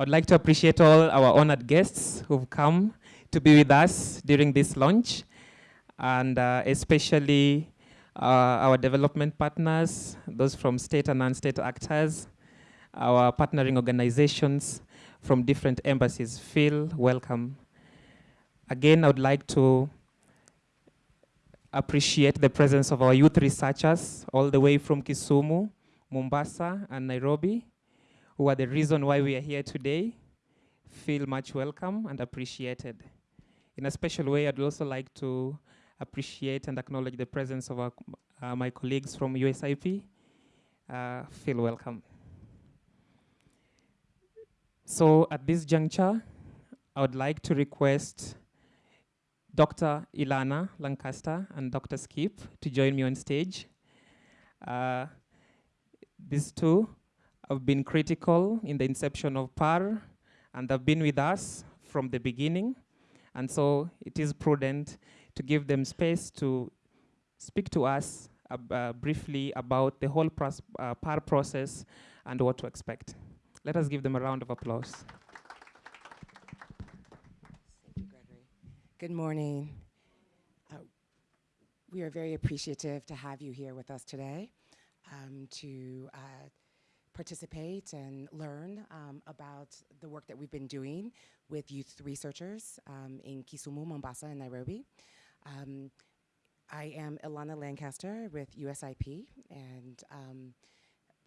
I would like to appreciate all our honored guests who've come to be with us during this launch, and uh, especially uh, our development partners, those from state and non-state actors, our partnering organizations from different embassies. Feel welcome. Again, I would like to appreciate the presence of our youth researchers all the way from Kisumu, Mombasa, and Nairobi, who are the reason why we are here today. Feel much welcome and appreciated. In a special way, I'd also like to appreciate and acknowledge the presence of our, uh, my colleagues from USIP. Uh, feel welcome. So at this juncture, I would like to request Dr. Ilana Lancaster and Dr. Skip to join me on stage. Uh, these two have been critical in the inception of PAR and have been with us from the beginning. And so it is prudent to give them space to speak to us uh, briefly about the whole uh, PAR process and what to expect. Let us give them a round of applause. Thank you, Gregory. Good morning. Uh, we are very appreciative to have you here with us today um, to uh, participate and learn um, about the work that we've been doing with youth researchers um, in Kisumu, Mombasa, and Nairobi. Um, I am Ilana Lancaster with USIP, and um,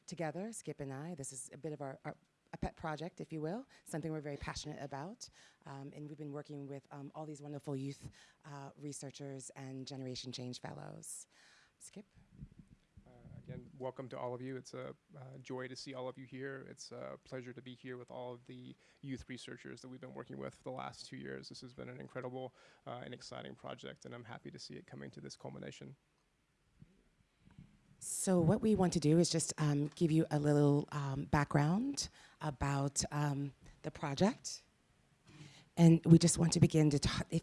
together, Skip and I, this is a bit of our, our a pet project, if you will, something we're very passionate about. Um, and we've been working with um, all these wonderful youth uh, researchers and Generation Change Fellows. Skip? Again, welcome to all of you. It's a uh, joy to see all of you here. It's a pleasure to be here with all of the youth researchers that we've been working with for the last two years. This has been an incredible uh, and exciting project, and I'm happy to see it coming to this culmination. So what we want to do is just um, give you a little um, background about um, the project. And we just want to begin to talk, if,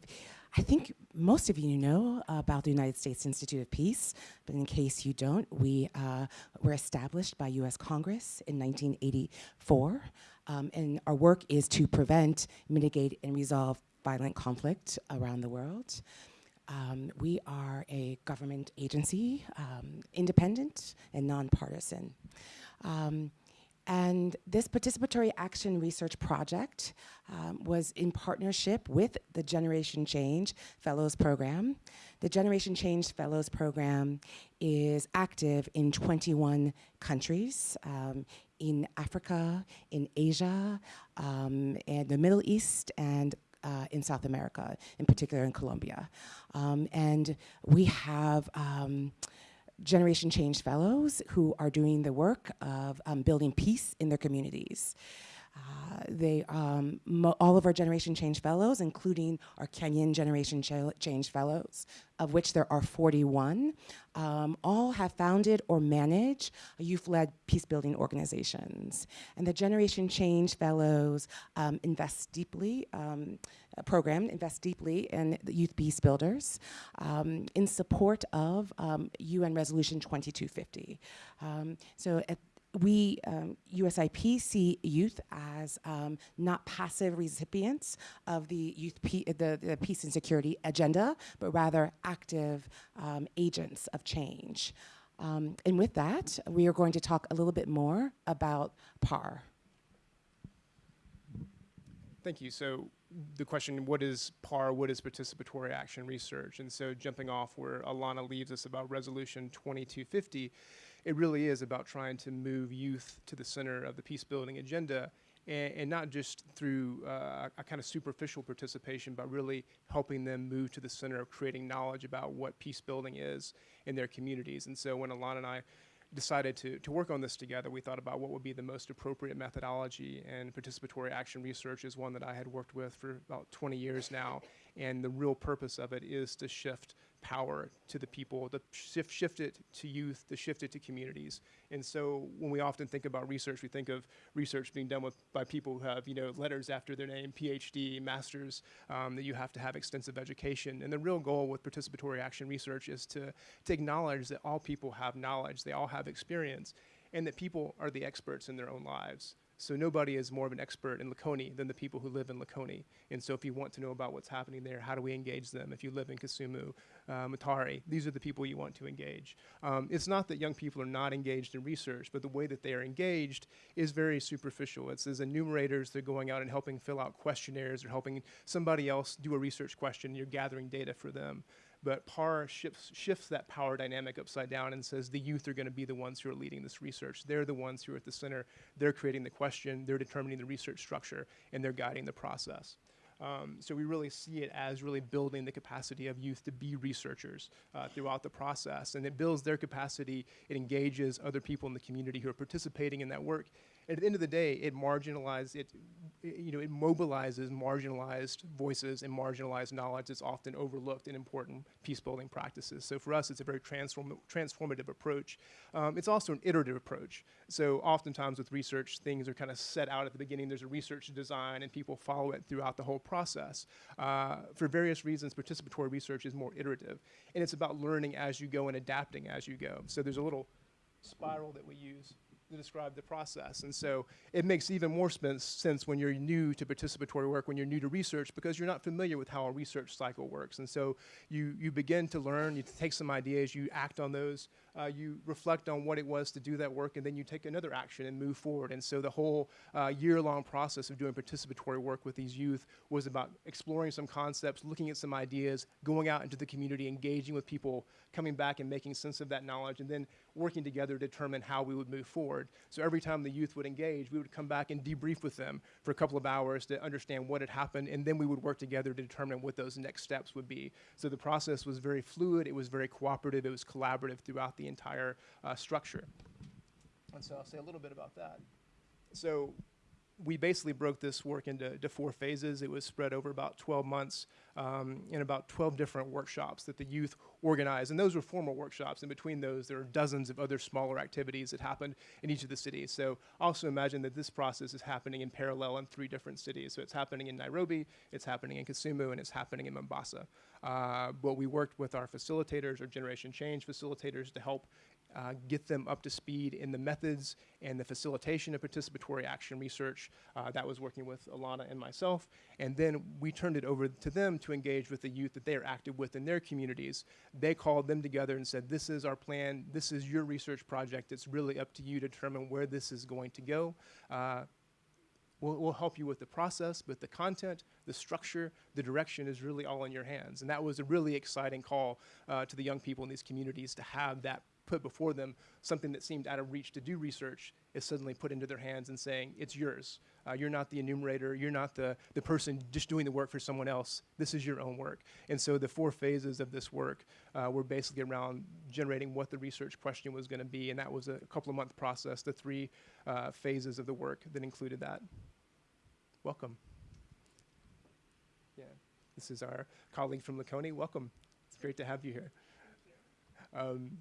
I think most of you know about the United States Institute of Peace, but in case you don't, we uh, were established by US Congress in 1984, um, and our work is to prevent, mitigate, and resolve violent conflict around the world. Um, we are a government agency, um, independent and nonpartisan. Um, and this participatory action research project um, was in partnership with the Generation Change Fellows Program. The Generation Change Fellows Program is active in 21 countries, um, in Africa, in Asia, um, and the Middle East, and uh, in South America, in particular in Colombia. Um, and we have um, Generation Change Fellows who are doing the work of um, building peace in their communities. Uh, they, um, all of our Generation Change Fellows, including our Kenyan Generation Ch Change Fellows, of which there are 41, um, all have founded or manage youth-led peace-building organizations. And the Generation Change Fellows um, invest deeply, um, program invests deeply in youth peace builders um, in support of UN um, Resolution 2250. Um, so we, um, USIP, see youth as um, not passive recipients of the youth the, the, peace and security agenda, but rather active um, agents of change. Um, and with that, we are going to talk a little bit more about PAR. Thank you. So the question, what is PAR, what is participatory action research? And so jumping off where Ilana leaves us about resolution 2250, it really is about trying to move youth to the center of the peace building agenda and, and not just through uh, a kind of superficial participation, but really helping them move to the center of creating knowledge about what peace building is in their communities. And so when Ilana and I decided to, to work on this together, we thought about what would be the most appropriate methodology, and participatory action research is one that I had worked with for about 20 years now, and the real purpose of it is to shift power to the people, to shift, shift it to youth, to shift it to communities. And so when we often think about research, we think of research being done with, by people who have, you know, letters after their name, PhD, masters, um, that you have to have extensive education. And the real goal with participatory action research is to, to acknowledge that all people have knowledge, they all have experience, and that people are the experts in their own lives. So nobody is more of an expert in Likoni than the people who live in Likoni. And so if you want to know about what's happening there, how do we engage them? If you live in Kisumu, uh, Mutare, these are the people you want to engage. Um, it's not that young people are not engaged in research, but the way that they are engaged is very superficial. It's as enumerators, they're going out and helping fill out questionnaires or helping somebody else do a research question, you're gathering data for them. But PAR shifts, shifts that power dynamic upside down and says the youth are going to be the ones who are leading this research. They're the ones who are at the center. They're creating the question, they're determining the research structure, and they're guiding the process. Um, so we really see it as really building the capacity of youth to be researchers uh, throughout the process. And it builds their capacity, it engages other people in the community who are participating in that work. At the end of the day, it marginalizes, it, you know, it mobilizes marginalized voices and marginalized knowledge that's often overlooked in important peace building practices. So for us, it's a very transform transformative approach. Um, it's also an iterative approach. So oftentimes with research, things are kind of set out at the beginning. There's a research design and people follow it throughout the whole process. Uh, for various reasons, participatory research is more iterative. And it's about learning as you go and adapting as you go. So there's a little spiral that we use describe the process. And so it makes even more sense when you're new to participatory work, when you're new to research, because you're not familiar with how a research cycle works. And so you, you begin to learn, you take some ideas, you act on those, uh, you reflect on what it was to do that work, and then you take another action and move forward. And so the whole uh, year-long process of doing participatory work with these youth was about exploring some concepts, looking at some ideas, going out into the community, engaging with people, coming back and making sense of that knowledge, and then working together to determine how we would move forward. So every time the youth would engage, we would come back and debrief with them for a couple of hours to understand what had happened, and then we would work together to determine what those next steps would be. So the process was very fluid, it was very cooperative, it was collaborative throughout the entire uh, structure. And so I'll say a little bit about that. So we basically broke this work into, four phases. It was spread over about 12 months um, in about 12 different workshops that the youth organized. And those were formal workshops. In between those, there are dozens of other smaller activities that happened in each of the cities. So also imagine that this process is happening in parallel in three different cities. So it's happening in Nairobi, it's happening in Kisumu, and it's happening in Mombasa. Uh, but we worked with our facilitators, our Generation Change facilitators, to help uh, get them up to speed in the methods and the facilitation of participatory action research. Uh, that was working with Ilana and myself. And then we turned it over to them to engage with the youth that they are active with in their communities. They called them together and said, this is our plan, this is your research project, it's really up to you to determine where this is going to go. Uh, We'll, we'll, help you with the process, but the content, the structure, the direction is really all in your hands. And that was a really exciting call uh, to the young people in these communities to have that put before them something that seemed out of reach to do research is suddenly put into their hands and saying, it's yours. Uh, you're not the enumerator. You're not the, the person just doing the work for someone else. This is your own work. And so the four phases of this work uh, were basically around generating what the research question was going to be. And that was a couple of month process, the three uh, phases of the work that included that. Welcome. Yeah, this is our colleague from Likoni. Welcome. It's great to have you here. Um,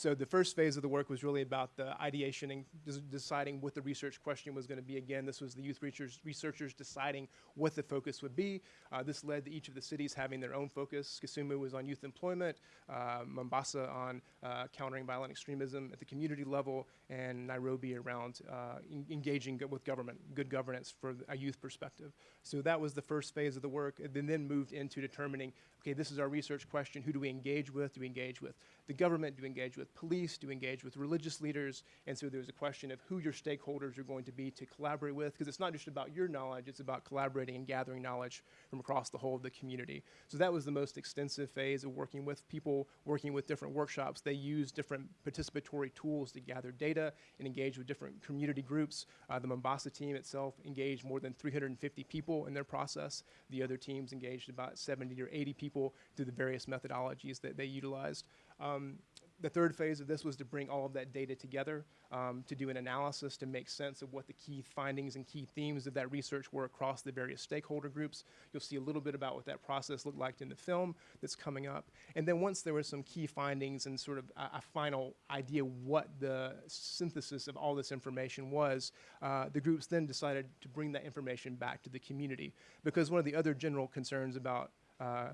so the first phase of the work was really about the ideation and deciding what the research question was going to be. Again, this was the youth researchers, researchers deciding what the focus would be. Uh, this led to each of the cities having their own focus. Kisumu was on youth employment, uh, Mombasa on uh, countering violent extremism at the community level, and Nairobi around uh, engaging with government, good governance for a youth perspective. So that was the first phase of the work, and then moved into determining, okay, this is our research question. Who do we engage with? Do we engage with the government? Do we engage with police? Do we engage with religious leaders? And so there's a question of who your stakeholders are going to be to collaborate with, because it's not just about your knowledge, it's about collaborating and gathering knowledge from across the whole of the community. So that was the most extensive phase of working with people, working with different workshops. They use different participatory tools to gather data and engage with different community groups. Uh, the Mombasa team itself engaged more than 350 people in their process. The other teams engaged about 70 or 80 people through the various methodologies that they utilized. Um, the third phase of this was to bring all of that data together, um, to do an analysis to make sense of what the key findings and key themes of that research were across the various stakeholder groups. You'll see a little bit about what that process looked like in the film that's coming up. And then once there were some key findings and sort of a, a final idea what the synthesis of all this information was, uh, the groups then decided to bring that information back to the community. Because one of the other general concerns about uh,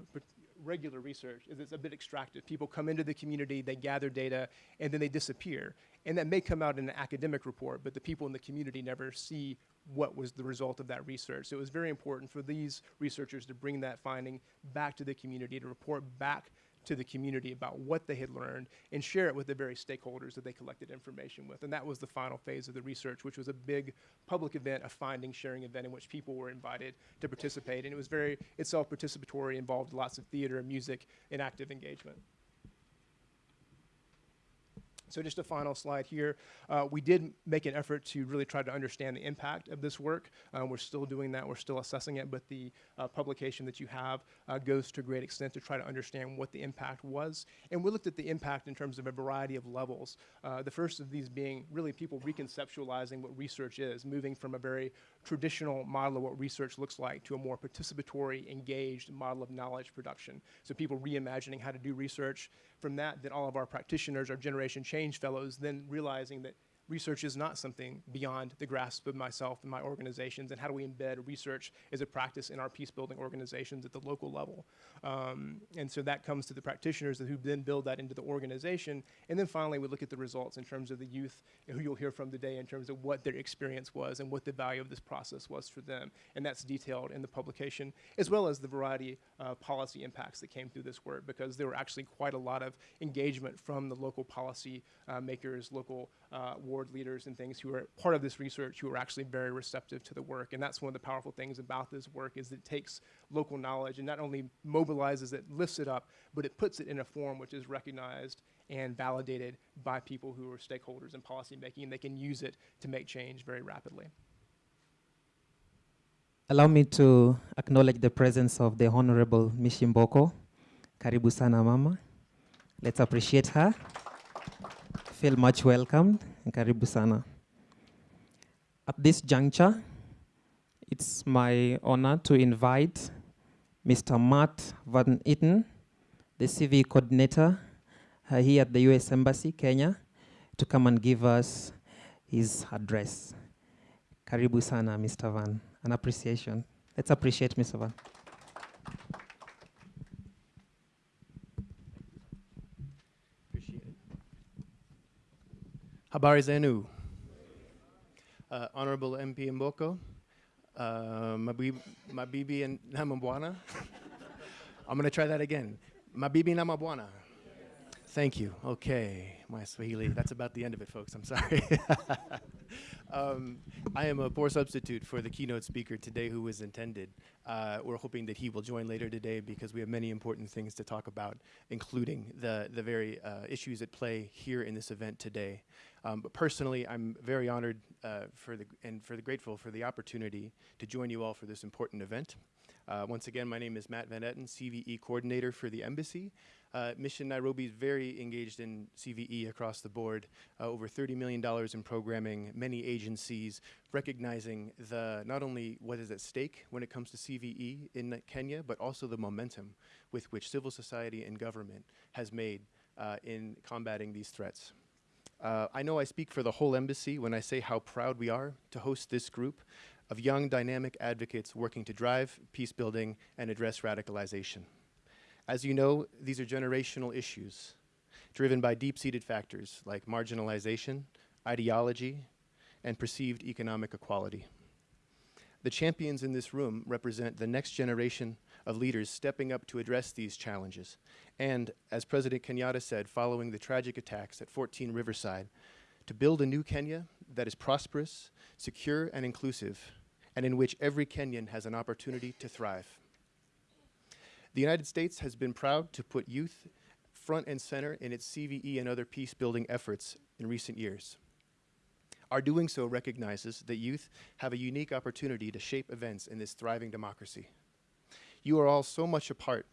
regular research is it's a bit extractive. People come into the community, they gather data, and then they disappear. And that may come out in an academic report, but the people in the community never see what was the result of that research. So it was very important for these researchers to bring that finding back to the community, to report back to the community about what they had learned and share it with the various stakeholders that they collected information with. And that was the final phase of the research, which was a big public event, a finding sharing event in which people were invited to participate. And it was very itself participatory, involved lots of theater, and music, and active engagement. So just a final slide here. Uh, we did make an effort to really try to understand the impact of this work. Um, we're still doing that. We're still assessing it, but the uh, publication that you have uh, goes to a great extent to try to understand what the impact was. And we looked at the impact in terms of a variety of levels. Uh, the first of these being really people reconceptualizing what research is, moving from a very traditional model of what research looks like to a more participatory, engaged model of knowledge production. So people reimagining how to do research. From that, then all of our practitioners, our generation change fellows, then realizing that research is not something beyond the grasp of myself and my organizations, and how do we embed research as a practice in our peace building organizations at the local level. Um, and so that comes to the practitioners who then build that into the organization. And then finally, we look at the results in terms of the youth who you'll hear from today in terms of what their experience was and what the value of this process was for them. And that's detailed in the publication, as well as the variety of policy impacts that came through this work, because there were actually quite a lot of engagement from the local policy uh, makers, local uh, ward leaders and things who are part of this research who are actually very receptive to the work. And that's one of the powerful things about this work is it takes local knowledge and not only mobilizes it, lifts it up, but it puts it in a form which is recognized and validated by people who are stakeholders in policymaking, and they can use it to make change very rapidly. Allow me to acknowledge the presence of the Honorable Mishi Mboko. Karibu sana mama. Let's appreciate her. Feel much welcomed. Karibu sana. At this juncture, it's my honor to invite Mr. Matt Van Eaton, the CV coordinator uh, here at the US Embassy, Kenya, to come and give us his address. Karibu sana, Mr. Van. An appreciation. Let's appreciate Mr. Van. Habari zenu. Uh, Honorable MP Mboko, uh, mabibi, mabibi and namabwana. I'm going to try that again. Mabibi namabwana. Thank you. Okay, my Swahili. That's about the end of it, folks. I'm sorry. um, I am a poor substitute for the keynote speaker today who was intended. Uh, we're hoping that he will join later today because we have many important things to talk about, including the, the very uh, issues at play here in this event today. Um, but personally, I'm very honored uh, for the, and for the grateful for the opportunity to join you all for this important event. Uh, once again, my name is Matt Van Etten, CVE coordinator for the embassy. Uh, Mission Nairobi is very engaged in CVE across the board, uh, over $30 million in programming, many agencies recognizing the not only what is at stake when it comes to CVE in Kenya, but also the momentum with which civil society and government has made uh, in combating these threats. Uh, I know I speak for the whole embassy when I say how proud we are to host this group of young, dynamic advocates working to drive peace building and address radicalization. As you know, these are generational issues driven by deep-seated factors like marginalization, ideology, and perceived economic equality. The champions in this room represent the next generation of leaders stepping up to address these challenges. And as President Kenyatta said following the tragic attacks at 14 Riverside, to build a new Kenya that is prosperous, secure, and inclusive, and in which every Kenyan has an opportunity to thrive. The United States has been proud to put youth front and center in its CVE and other peace building efforts in recent years. Our doing so recognizes that youth have a unique opportunity to shape events in this thriving democracy. You are all so much a part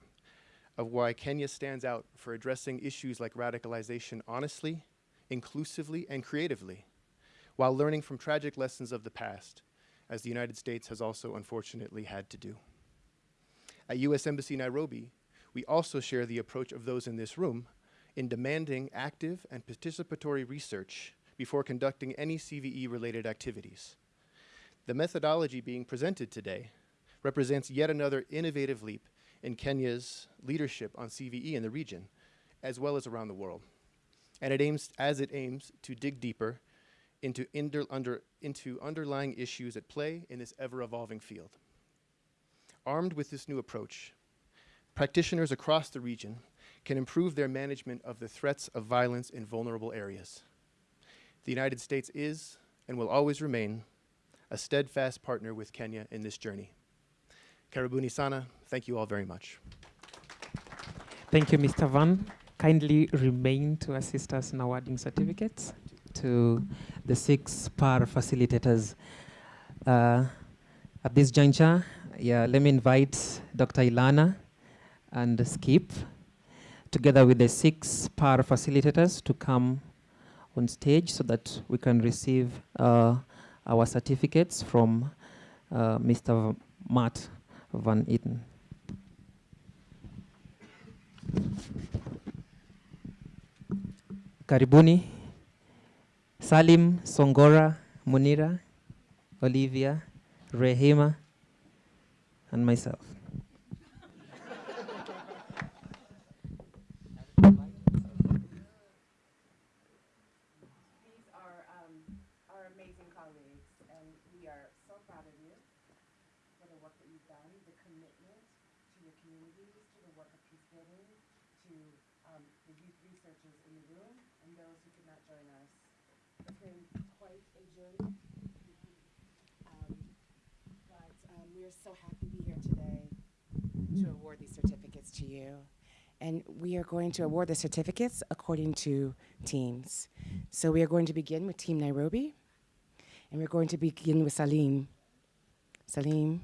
of why Kenya stands out for addressing issues like radicalization honestly, inclusively, and creatively, while learning from tragic lessons of the past, as the United States has also unfortunately had to do. At U.S. Embassy Nairobi, we also share the approach of those in this room in demanding active and participatory research before conducting any CVE-related activities. The methodology being presented today represents yet another innovative leap in Kenya's leadership on CVE in the region, as well as around the world. And it aims, as it aims to dig deeper into, under, into underlying issues at play in this ever-evolving field. Armed with this new approach, practitioners across the region can improve their management of the threats of violence in vulnerable areas. The United States is and will always remain a steadfast partner with Kenya in this journey. Karibuni sana. Thank you all very much. Thank you, Mr. Van. Kindly remain to assist us in awarding certificates to the six PAR facilitators. Uh, at this juncture, yeah, let me invite Dr. Ilana and Skip, together with the six PAR facilitators, to come on stage so that we can receive uh, our certificates from uh, Mr. Matt Van Eden. Karibuni, Salim, Songora, Munira, Olivia, Rehema, and myself. These are um, our amazing colleagues, and we are so proud of you for the work that you've done, the commitment to your communities, to the work of peace building, to um, the youth researchers in the room, and those who could not join us. It's been quite a journey. Um, But um, we are so happy to be here today to mm-hmm. award these certificates to you. And we are going to award the certificates according to teams. So we are going to begin with Team Nairobi, and we're going to begin with Salim. Salim.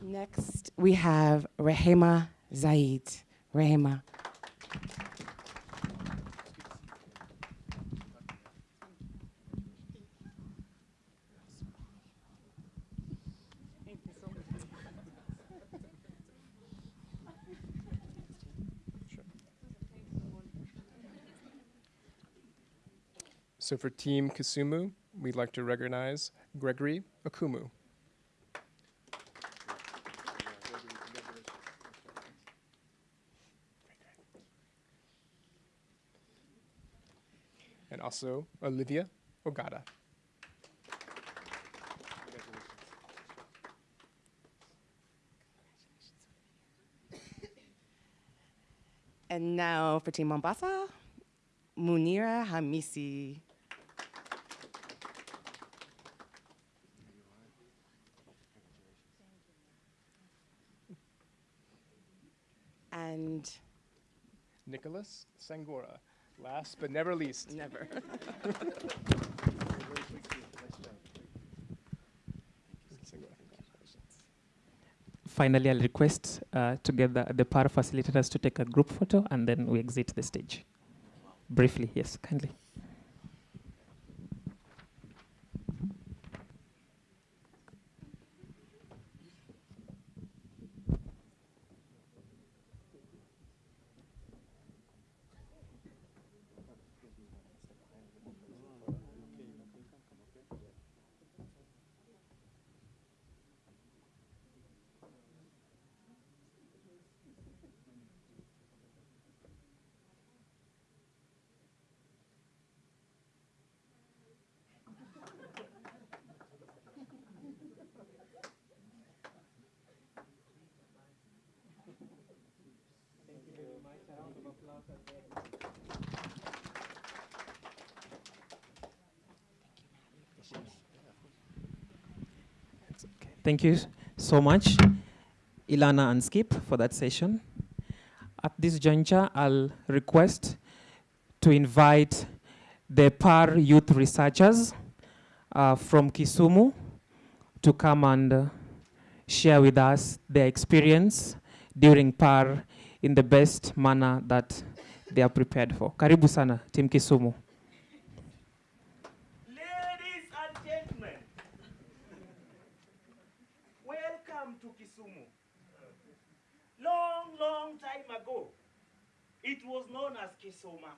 Next, we have Rehema Zaid. Rehema. So for Team Kisumu, we'd like to recognize Gregory Akumu. Also Olivia Ogata. And now for Team Mombasa, Munira Hamisi. And Nicholas Sangora. Last but never least. never. Finally, I'll request uh, together the PAR facilitators to take a group photo and then we exit the stage. Briefly, yes, kindly. Thank you so much, Ilana and Skip, for that session. At this juncture, I'll request to invite the PAR youth researchers uh, from Kisumu to come and uh, share with us their experience during PAR in the best manner that they are prepared for. Karibu sana, Team Kisumu. Ladies and gentlemen, welcome to Kisumu. Long, long time ago, it was known as Kisoma.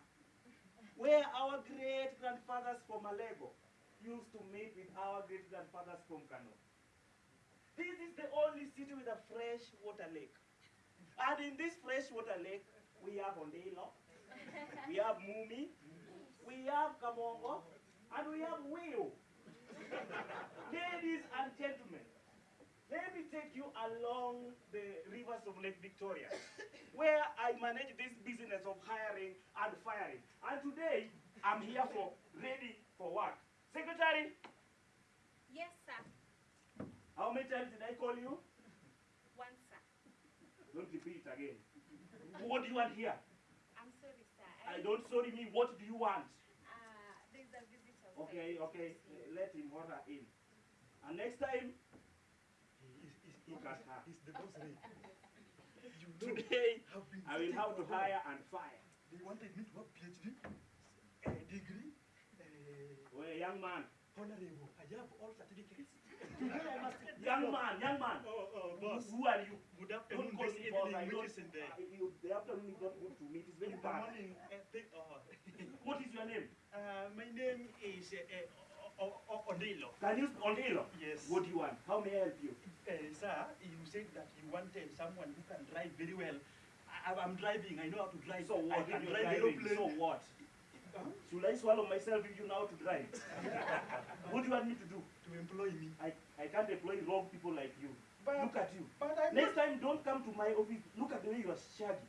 where our great grandfathers from Alego used to meet with Kano. This is the only city with a fresh water lake. And in this fresh water lake, we have Ondelo, we have Mumi, we have Kamongo, and we have Wheel. Ladies and gentlemen, let me take you along the rivers of Lake Victoria, where I manage this business of hiring and firing. And today, I'm here for ready for work. Secretary, Yes, sir. how many times did I call you? One, sir. Don't repeat it again. What do you want here? I'm sorry, sir. I don't sorry me. What do you want? Uh, there's a visitor. Okay, okay. uh, Let him or her in. And next time, look at her. He's the boss lady. You know, Today, I've been I will have to for hire and fire. They wanted me to have PhD, a degree, A... Well, young man, honorable. I have all certificates. Today I must get young the man, young man. Oh, oh, Who, boss. who are you? Good Don't call me boss. I evening, don't. which is in the, uh, you, the afternoon is not good to me. It is very in the bad. morning. Uh, they, oh. What is your name? uh, my name is uh, uh, o- o- Odilo. Can you Ondilo? Yes. What do you want? How may I help you? Uh, sir, you said that you wanted someone who can drive very well. I, I'm driving. I know how to drive. So what? I can If you're drive aeroplane. So what? Should I swallow myself if you know how to drive? what do you want me to do? to employ me. I, I can't employ wrong people like you. But, Look at you. but I'm Next not, time, don't come to my office. Look at the way you are shaggy.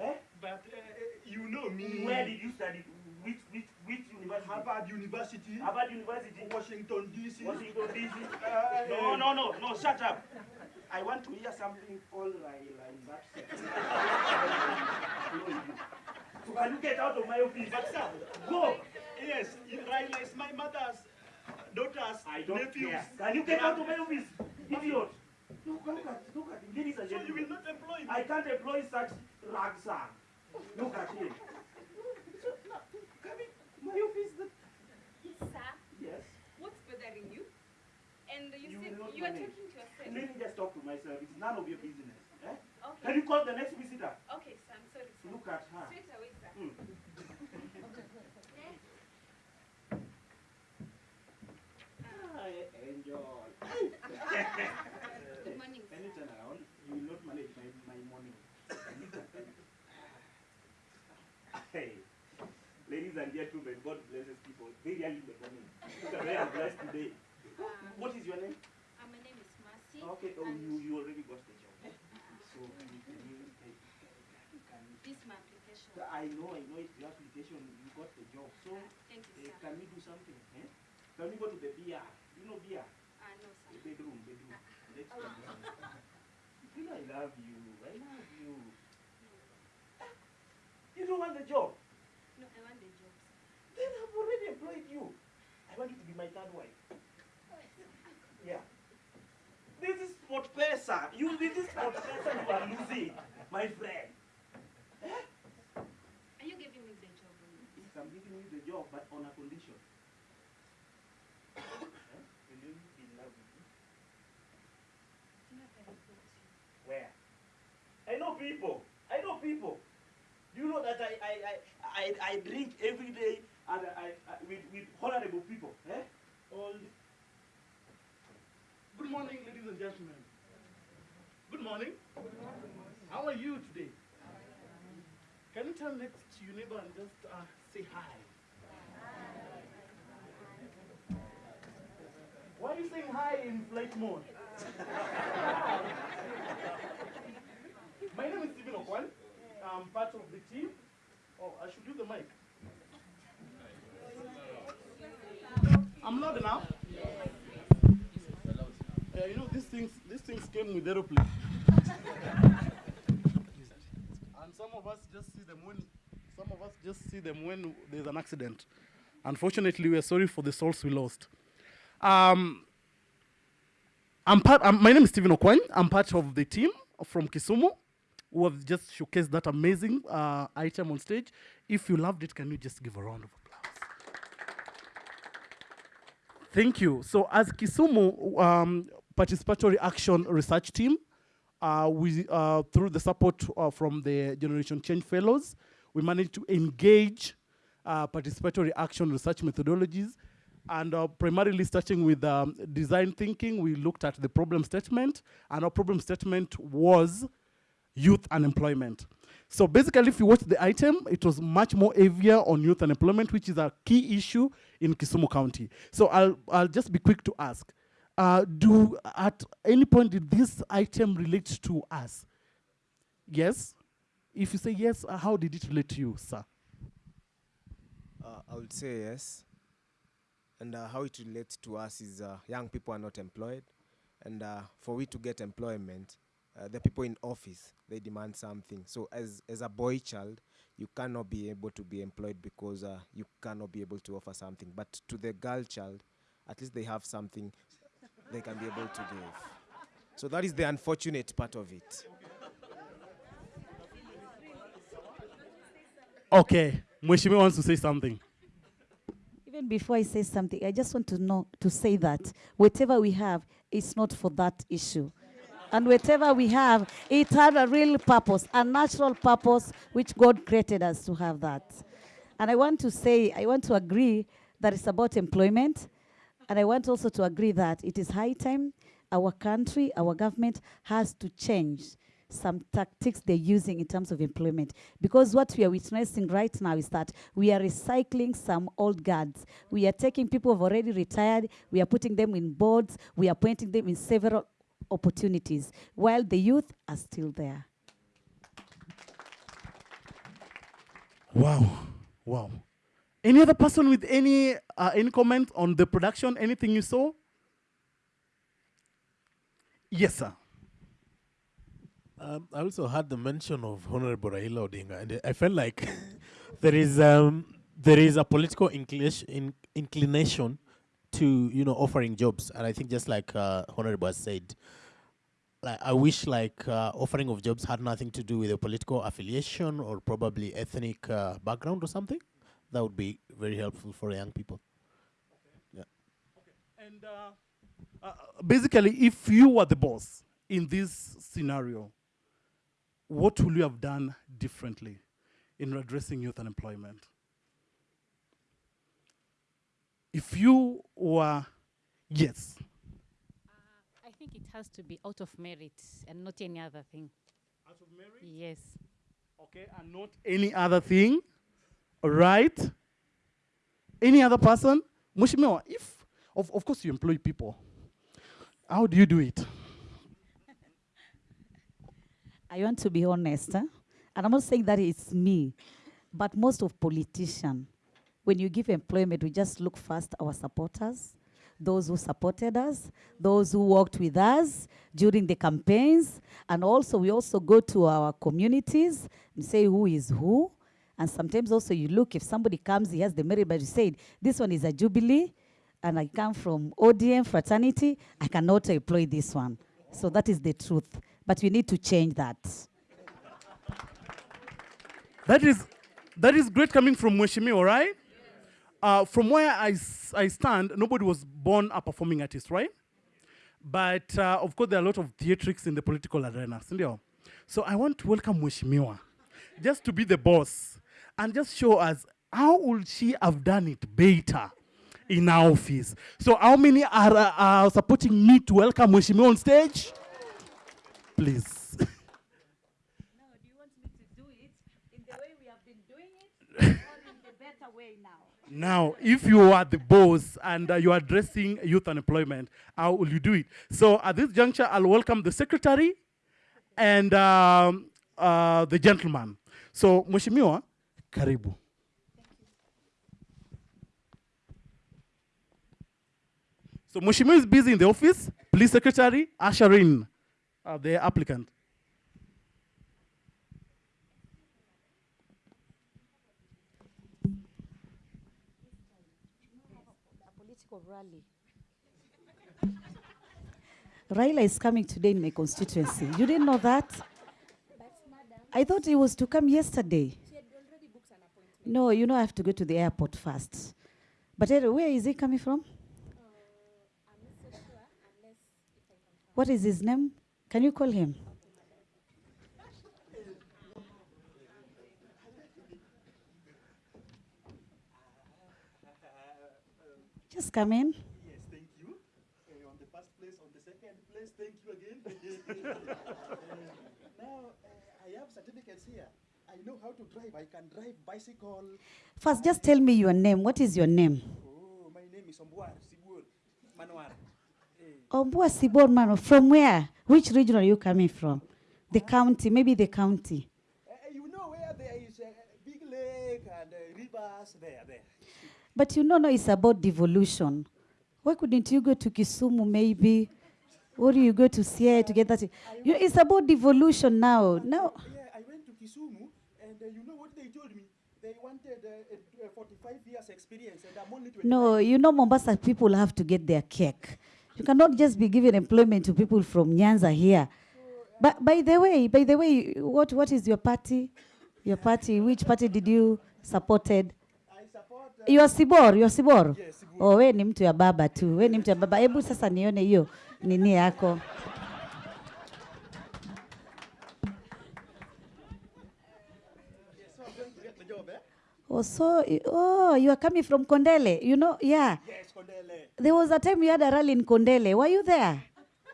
Eh? but uh, you know me. Where did you study? Which, which, which university? Harvard University, Harvard University. Washington DC. Washington DC. Uh, No, no, no, no, shut up. I want to hear something all right, like that. can you get out of my office? But sir, Go! yes, Raila is my mother's daughter's I don't nephews. care. Can you get out of my office? Idiot! Look, look at, look at him. Ladies and So you gentlemen. will not employ me. I can't employ such ragsan. Look at him. Now, come in my office. Sir. yes. What's bothering you? And you are talking to yourself. Let me just talk to myself. It's none of your business. Eh? Okay. Can you call the next visitor? Okay, sir. I'm sorry, sir. Look at her. Straight away, sir. Hmm. Hi, Angel. Good morning, Can you turn around? You will not manage my, my morning. hey, ladies and gentlemen, God blesses people very early in the morning. Look at where I'm blessed today. Um, What is your name? uh, my name is Mercy. Okay, oh, you, you already got the job. So, can you, can you, can you, can you This is my application. I know, I know it's your application, you got the job. So, Uh, thank you, sir. can we do something? Eh? Can we go to the beer? You know beer? Uh, no, sir. The bedroom, bedroom. Let's go. You know I love you. I love you. You don't want the job? No, I want the job, sir. Then I've already employed you. I want you to be my third wife. Yeah. This is what pesa. You this is what pesa you are losing, my friend. Are you giving me the job? Or I'm giving you the job, but on a condition. Eh? Will you be in love with me? You know, I can report you. Where? I know people. I know people. Do you know that I I, I, I, I drink every day and I, I with, with honorable people? Eh? All. Good morning, ladies and gentlemen. Good morning. How are you today? Can you turn next to your neighbor and just uh, say hi? Why are you saying hi in flight mode? My name is Stephen Okwan. I'm part of the team. Oh, I should use the mic. I'm loud enough. Yeah, you know these things. These things came with aeroplane. and some of us just see them when. Some of us just see them when there's an accident. Unfortunately, we are sorry for the souls we lost. Um, I'm part. Um, my name is Stephen Okwan. I'm part of the team from Kisumu, who have just showcased that amazing uh, item on stage. If you loved it, can you just give a round of applause? Thank you. So, as Kisumu um, Participatory Action Research Team, uh, we, uh, through the support uh, from the Generation Change Fellows, we managed to engage uh, participatory action research methodologies. And uh, primarily starting with um, design thinking, we looked at the problem statement, and our problem statement was youth unemployment. So basically, if you watch the item, it was much more heavier on youth unemployment, which is a key issue in Kisumu County. So I'll, I'll just be quick to ask, uh, do at any point did this item relate to us? Yes? If you say yes, uh, how did it relate to you, sir? Uh, I would say yes. And uh, how it relates to us is uh, young people are not employed. And uh, for we to get employment, uh, the people in office, they demand something. So as, as a boy child, you cannot be able to be employed because you cannot be able to offer something. But to the girl child, at least they have something they can be able to give. So that is the unfortunate part of it. Okay, Mweshimi wants to say something. Even before I say something, I just want to know to say that whatever we have it's not for that issue. And whatever we have, it had a real purpose, a natural purpose, which God created us to have that. And I want to say, I want to agree that it's about employment. And I want also to agree that it is high time our country, our government has to change some tactics they're using in terms of employment. Because what we are witnessing right now is that we are recycling some old guards. We are taking people who have already retired, we are putting them in boards, we are appointing them in several opportunities, while the youth are still there. Wow, wow. Any other person with any uh, any comment on the production? Anything you saw? Yes, sir. Um, I also had the mention of Honorable Raila Odinga, and I felt like there is um, there is a political inclination, in, inclination to you know offering jobs, and I think just like uh, Honorable said, like I wish like uh, offering of jobs had nothing to do with a political affiliation or probably ethnic uh, background or something. That would be very helpful for young people. And uh, uh, basically, if you were the boss in this scenario, what would you have done differently in addressing youth unemployment? If you were, yes, uh, I think it has to be out of merit and not any other thing. Out of merit? Yes. okay, and not any other thing, all right? Any other person? Mheshimiwa, if, of, of course you employ people, how do you do it? I want to be honest, huh? and I'm not saying that it's me, but most of politicians, when you give employment, we just look first our supporters, those who supported us, those who worked with us during the campaigns, and also we also go to our communities and say who is who. And sometimes also you look, if somebody comes, he has the merit, but you said, this one is a Jubilee, and I come from ODM fraternity, I cannot employ this one. So that is the truth. But we need to change that. That is, that is great coming from Mheshimiwa, right? Uh, from where I, I stand, nobody was born a performing artist, right? But uh, of course, there are a lot of theatrics in the political arena? So I want to welcome Mheshimiwa, just to be the boss, and just show us how would she have done it better in our office. So how many are, uh, supporting me to welcome Mheshimiwa on stage? Please. No, do you want me to do it in the way we have been doing it, or in the better way now? Now, if you are the boss and uh, you are addressing youth unemployment, how will you do it? So at this juncture, I'll welcome the secretary and um, uh, the gentleman. So, Mheshimiwa, karibu. So, Mheshimiwa is busy in the office. Please, secretary, usher in uh, the applicant. Rally. Raila is coming today in my constituency. You didn't know that? I thought he was to come yesterday. No, you know I have to go to the airport first. But where is he coming from? What is his name? Can you call him? Just come in. Yes, thank you. Uh, on the first place, on the second place, thank you again. Uh, now, uh, I have certificates here. I know how to drive. I can drive bicycle. First, just tell me your name. What is your name? Oh, my name is Ombuar. Ombua Sibor Mano. From where? Which region are you coming from? The county, maybe the county. Uh, you know where there is a big lake and uh, rivers there, there. But you know, no, it's about devolution. Why couldn't you go to Kisumu, maybe? Or do you go to Siaya to get that? You, it's about devolution now. Now, Yeah, I went to Kisumu, and uh, you know what they told me? They wanted uh, a, a 45 years experience, and I'm only 29. no, you know, Mombasa people have to get their cake. You cannot just be giving employment to people from Nyanza here. But by the way, by the way, what, what is your party? Your party, which party did you supported? You are Sibor, you are Sibor? Oh, we ni mtu ya baba tu. We ni mtu ya baba. ebu sasa nione hiyo nini yako. So I'm going to get the job, eh? Oh, so, oh, you are coming from Kondele. You know, yeah. Yes, Kondele. There was a time you had a rally in Kondele. Were you there?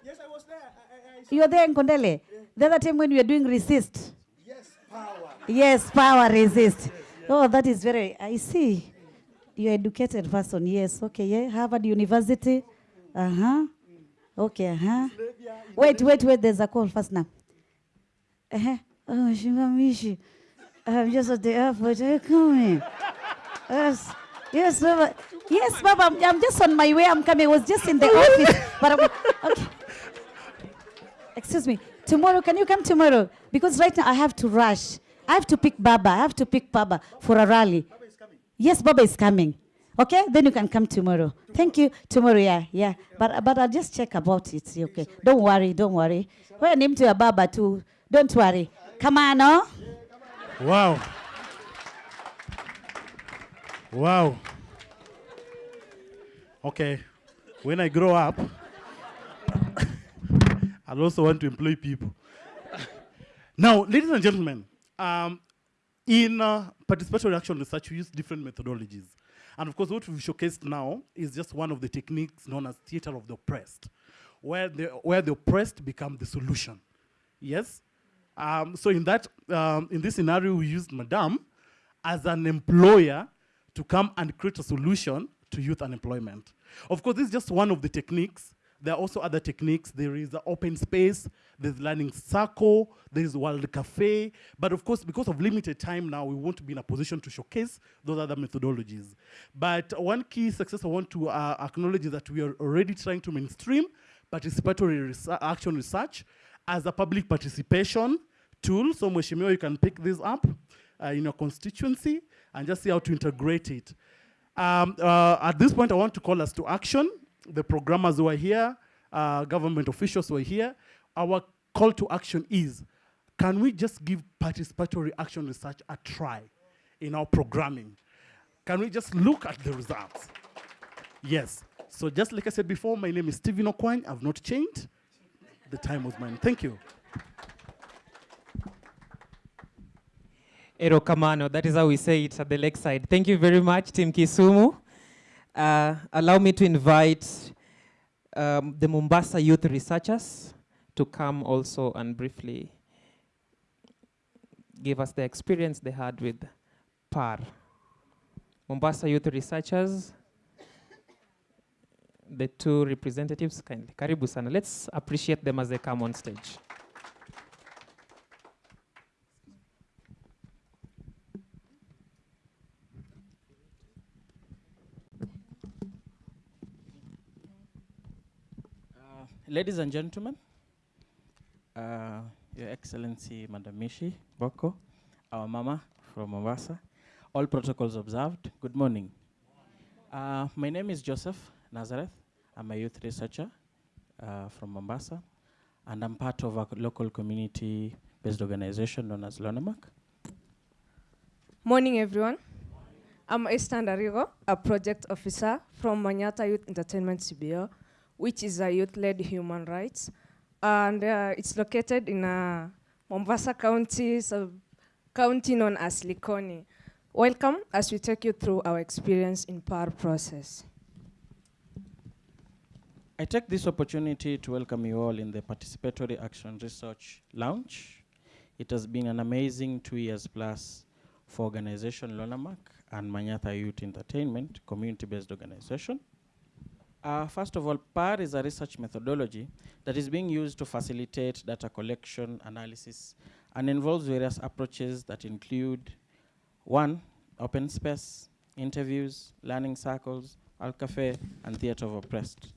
Yes, I was there. I, I, I You were there in Kondele? The other time when we were doing resist. Yes, power. Yes, power resist. Yes, yes. Oh, that is very, I see. You're educated person, yes. Okay, yeah. Harvard University. Uh-huh. Okay, uh-huh. Wait, wait, wait, there's a call first now. Uh-huh. Oh, Shimamishi. I'm just at the airport. Eh, Are you coming? Yes. Yes, Baba. Yes, Baba. I'm, I'm just on my way. I'm coming. I was just in the office. But I'm, okay. Excuse me. Tomorrow, can you come tomorrow? Because right now I have to rush. I have to pick Baba. I have to pick Baba for a rally. Baba is coming. Yes, Baba is coming. Okay, then you can come tomorrow. Thank you. Tomorrow, yeah, yeah. But but I'll just check about it. Okay. Don't worry, don't worry. We're named to your Baba too. Don't worry. Come on, no? Wow. Wow. Okay. When I grow up, I'll also want to employ people. now, ladies and gentlemen, um, in uh, participatory action research, we use different methodologies. And of course, what we've showcased now is just one of the techniques known as theater of the oppressed, where the, where the oppressed become the solution. Yes? Um, so in that, um, in this scenario, we used Madame as an employer to come and create a solution to youth unemployment. Of course, this is just one of the techniques. There are also other techniques. There is the open space, there's learning circle, there is World Cafe. But of course, because of limited time now, we won't be in a position to showcase those other methodologies. But one key success I want to uh, acknowledge is that we are already trying to mainstream participatory action research as a public participation tool. So Mheshimiwa, you can pick this up uh, in your constituency and just see how to integrate it. Um, uh, at this point, I want to call us to action. The programmers who are here, uh, government officials who are here. Our call to action is, can we just give participatory action research a try in our programming? Can we just look at the results? Yes. So just like I said before, my name is Stephen Okwany. I've not changed. The time was mine. Thank you. Ero Kamano, that is how we say it at the lakeside. Thank you very much, Team Kisumu. Uh, allow me to invite um, the Mombasa youth researchers to come also and briefly give us the experience they had with PAR. Mombasa youth researchers, the two representatives, kindly. Karibu sana. Let's appreciate them as they come on stage. Uh, ladies and gentlemen, uh, Your Excellency Madam Mishi Mboko, our mama from Mombasa, all protocols observed. Good morning. Uh, my name is Joseph Nazareth. I'm a youth researcher uh, from Mombasa, and I'm part of a local community-based organization known as Lonamak. Morning, everyone. I'm Esther Ndarigo, a project officer from Manyata Youth Entertainment CBO, which is a youth-led human rights. And uh, it's located in uh, Mombasa County, so county known as Likoni. Welcome as we take you through our experience in PAR process. I take this opportunity to welcome you all in the Participatory Action Research Lounge. It has been an amazing two years plus for organization Lonamak and Manyata Youth Entertainment, community-based organization. Uh, first of all, PAR is a research methodology that is being used to facilitate data collection, analysis, and involves various approaches that include one, open space, interviews, learning circles, World Cafe, and theater of oppressed.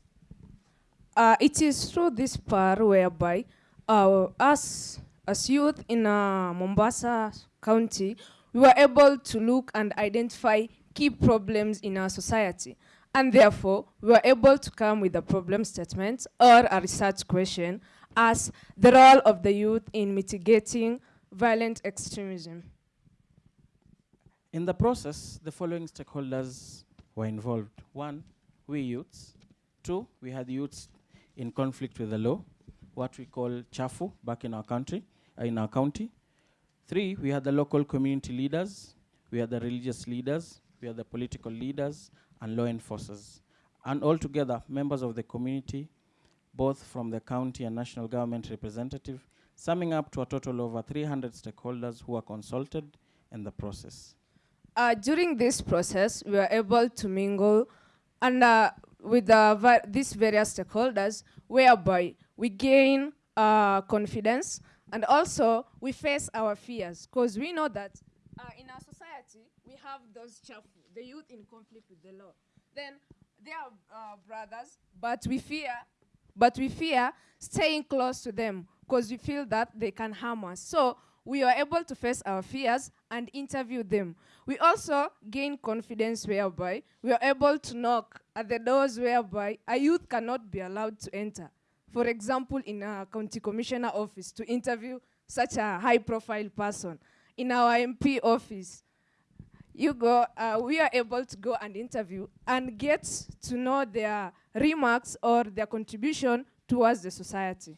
Uh, it is through this PAR whereby uh, us as youth in uh, Mombasa County, we were able to look and identify key problems in our society. And therefore, we were able to come with a problem statement or a research question as the role of the youth in mitigating violent extremism. In the process, the following stakeholders were involved. One, we youths. Two, we had youths in conflict with the law, what we call chafu back in our country, uh, in our county. Three, we had the local community leaders, we had the religious leaders, we had the political leaders, and law enforcers. And altogether, members of the community, both from the county and national government representative, summing up to a total of over 300 stakeholders who were consulted in the process. Uh, during this process, we were able to mingle and uh, with uh, these various stakeholders, whereby we gain uh, confidence and also we face our fears, because we know that uh, in our society we have those chafu, the youth in conflict with the law. Then they are uh, brothers, but we fear, but we fear staying close to them because we feel that they can harm us. So we are able to face our fears and interview them. We also gain confidence whereby we are able to knock at the doors whereby a youth cannot be allowed to enter. For example, in a county commissioner office to interview such a high profile person. In our MP office, you go, uh, we are able to go and interview and get to know their remarks or their contribution towards the society.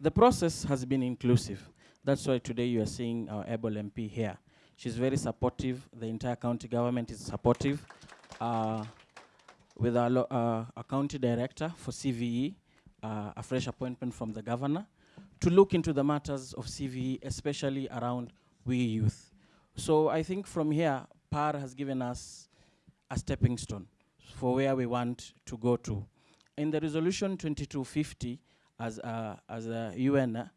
The process has been inclusive. That's why today you are seeing our able MP here. She's very supportive. The entire county government is supportive. Uh, with our, uh, our county director for CVE, uh, a fresh appointment from the governor, to look into the matters of CVE, especially around we youth. So I think from here, PAR has given us a stepping stone for where we want to go to. In the resolution 2250, as a, as a UN, uh,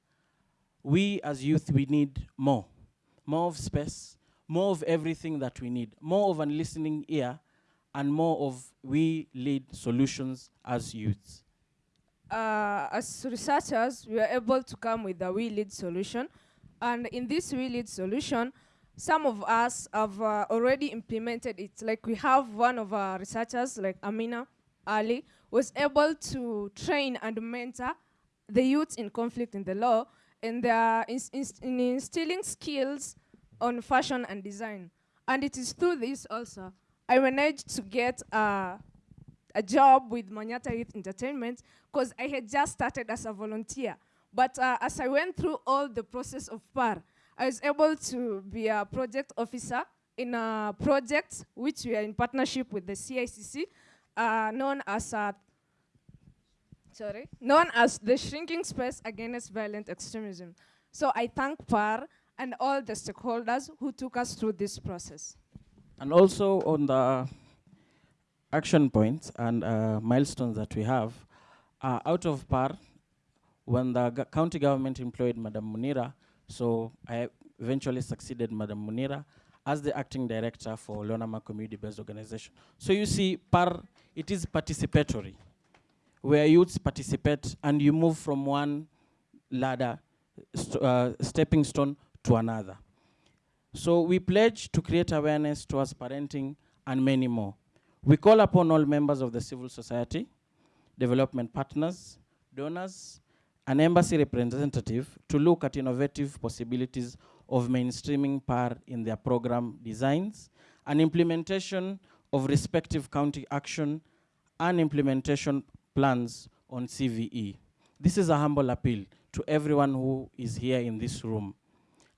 we as youth, we need more. More of space, more of everything that we need, more of a listening ear, and more of we lead solutions as youths. uh, as researchers, we are able to come with a we lead solution. And in this we lead solution, some of us have uh, already implemented it. Like we have one of our researchers, like Amina Ali, was able to train and mentor the youths in conflict in the law, and they are in instilling skills on fashion and design. And it is through this also I managed to get a job with Manyata Youth Entertainment because I had just started as a volunteer. But uh, as I went through all the process of PAR, I was able to be a project officer in a project which we are in partnership with the CICC, uh, known as uh, sorry, known as the Shrinking Space Against Violent Extremism. So I thank PAR and all the stakeholders who took us through this process. And also on the action points and uh, milestones that we have, uh, out of PAR, when the county government employed Madam Munira, so I eventually succeeded Madam Munira as the acting director for Lonama Community-Based Organization. So you see, PAR, it is participatory, where youths participate and you move from one ladder, st- uh, stepping stone to another. So we pledge to create awareness towards parenting and many more. We call upon all members of the civil society, development partners, donors, and embassy representative to look at innovative possibilities of mainstreaming PAR in their program designs and implementation of respective county action and implementation plans on CVE. This is a humble appeal to everyone who is here in this room.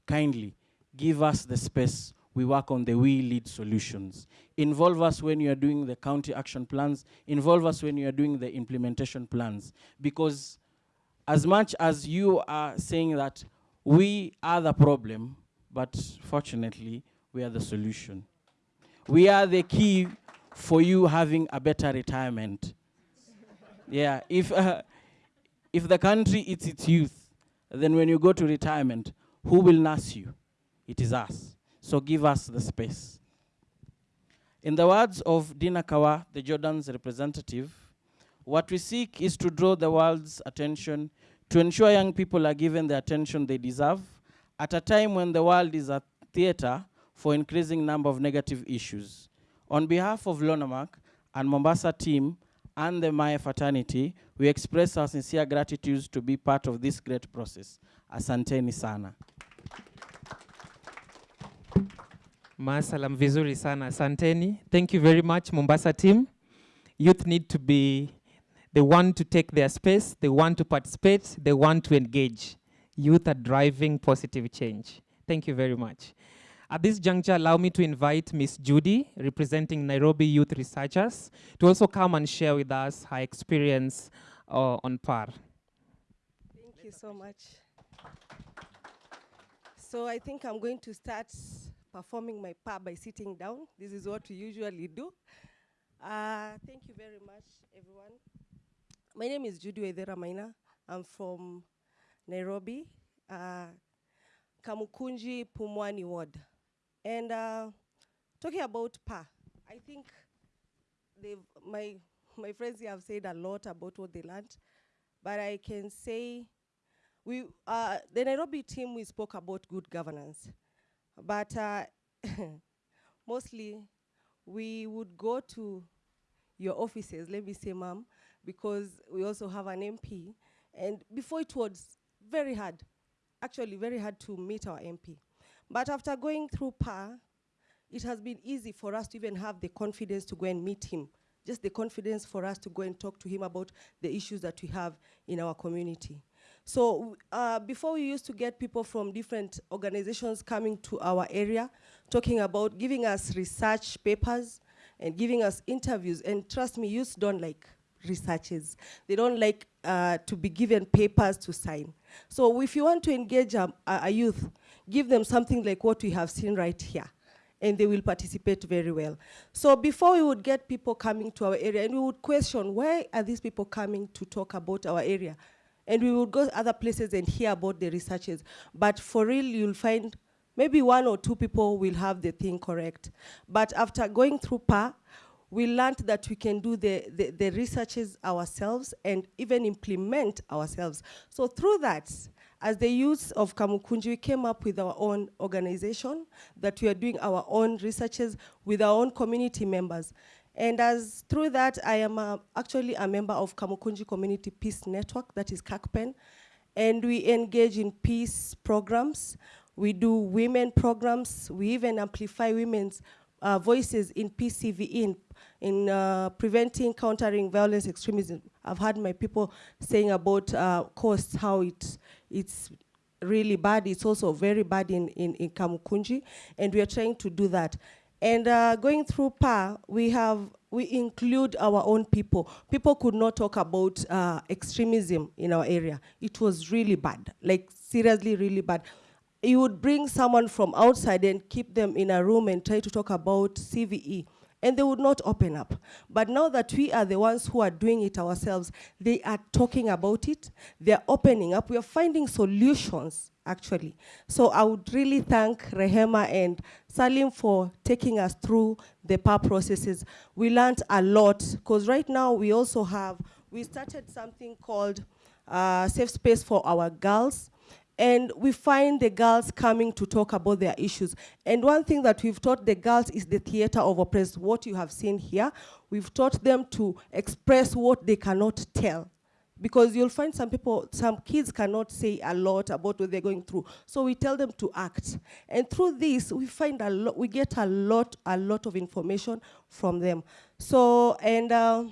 Kindly give us the space we work on the we lead solutions. Involve us when you are doing the county action plans, involve us when you are doing the implementation plans. Because as much as you are saying that we are the problem, but fortunately, we are the solution. We are the key for you having a better retirement. Yeah, if, uh, if the country eats its youth, then when you go to retirement, who will nurse you? It is us. So give us the space. In the words of Dina Kawar, the Jordan's representative, what we seek is to draw the world's attention to ensure young people are given the attention they deserve at a time when the world is a theater for increasing number of negative issues. On behalf of Lonamak and Mombasa team and the Maya fraternity, we express our sincere gratitude to be part of this great process. Asanteni sana. Masalam vizuri sana, asanteni. Thank you very much, Mombasa team. Youth need to be, they want to take their space, they want to participate, they want to engage. Youth are driving positive change. Thank you very much. At this juncture, allow me to invite Miss Judy, representing Nairobi Youth Researchers, to also come and share with us her experience uh, on PAR. Thank you so much. So I think I'm going to start performing my PAR by sitting down. This is what we usually do. Uh, thank you very much, everyone. My name is Judy Wedera Maina. I'm from Nairobi, uh, Kamukunji Pumwani Ward. And uh, talking about PA, I think my, my friends here have said a lot about what they learned, but I can say we, uh, the Nairobi team, we spoke about good governance, but uh, mostly we would go to your offices, let me say, ma'am, because we also have an MP, and before it was very hard, actually very hard to meet our MP. But after going through PAR, it has been easy for us to even have the confidence to go and meet him. Just the confidence for us to go and talk to him about the issues that we have in our community. So uh, before we used to get people from different organizations coming to our area, talking about giving us research papers and giving us interviews. And trust me, youths don't like researches. They don't like uh, to be given papers to sign. So if you want to engage a, a youth, give them something like what we have seen right here and they will participate very well. So before we would get people coming to our area and we would question, why are these people coming to talk about our area? And we would go to other places and hear about the researches. But for real, you'll find maybe one or two people will have the thing correct. But after going through PA, we learned that we can do the, the, the researches ourselves and even implement ourselves. So through that, as the youth of Kamukunji, we came up with our own organization that we are doing our own researches with our own community members. And as through that, I am uh, actually a member of Kamukunji Community Peace Network, that is KAKPEN. And we engage in peace programs. We do women programs. We even amplify women's uh, voices in PCV, in, in uh, preventing, countering violence, extremism. I've had my people saying about uh, costs, how it, it's really bad. It's also very bad in, in, in Kamukunji, and we are trying to do that. And uh, going through PAR, we have, we include our own people. People could not talk about uh, extremism in our area. It was really bad, like seriously really bad. You would bring someone from outside and keep them in a room and try to talk about CVE and they would not open up. But now that we are the ones who are doing it ourselves, they are talking about it, they're opening up, we are finding solutions, actually. So I would really thank Rehema and Salim for taking us through the PAR processes. We learned a lot, because right now we also have, we started something called uh, Safe Space for Our Girls, and we find the girls coming to talk about their issues. And one thing that we've taught the girls is the theater of oppressed, what you have seen here. We've taught them to express what they cannot tell. Because you'll find some people, some kids cannot say a lot about what they're going through. So we tell them to act. And through this, we find a lot, we get a lot, a lot of information from them. So, and uh,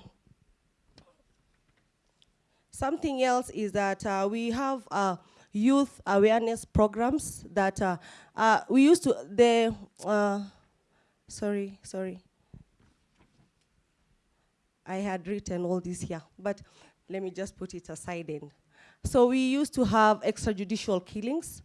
something else is that uh, we have uh, youth awareness programs that uh, uh, we used to, the, uh, sorry, sorry. I had written all this here, but let me just put it aside then. So we used to have extrajudicial killings,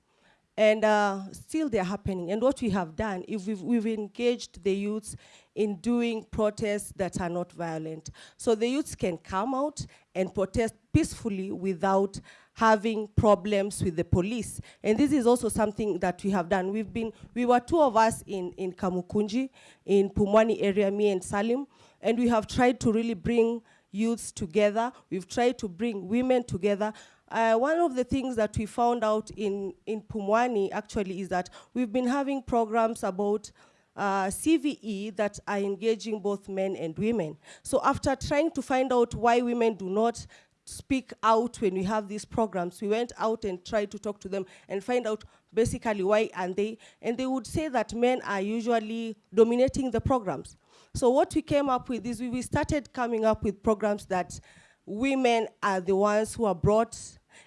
and uh, still they're happening. And what we have done, if we've, we've engaged the youths in doing protests that are not violent. So the youths can come out and protest peacefully without having problems with the police. And this is also something that we have done. We've been, we were two of us in, in Kamukunji, in Pumwani area, me and Salim, and we have tried to really bring youths together. We've tried to bring women together. Uh, one of the things that we found out in, in Pumwani actually is that we've been having programs about uh, CVE that are engaging both men and women. So after trying to find out why women do not speak out when we have these programs, we went out and tried to talk to them and find out basically why and they, and they would say that men are usually dominating the programs. So what we came up with is we, we started coming up with programs that women are the ones who are brought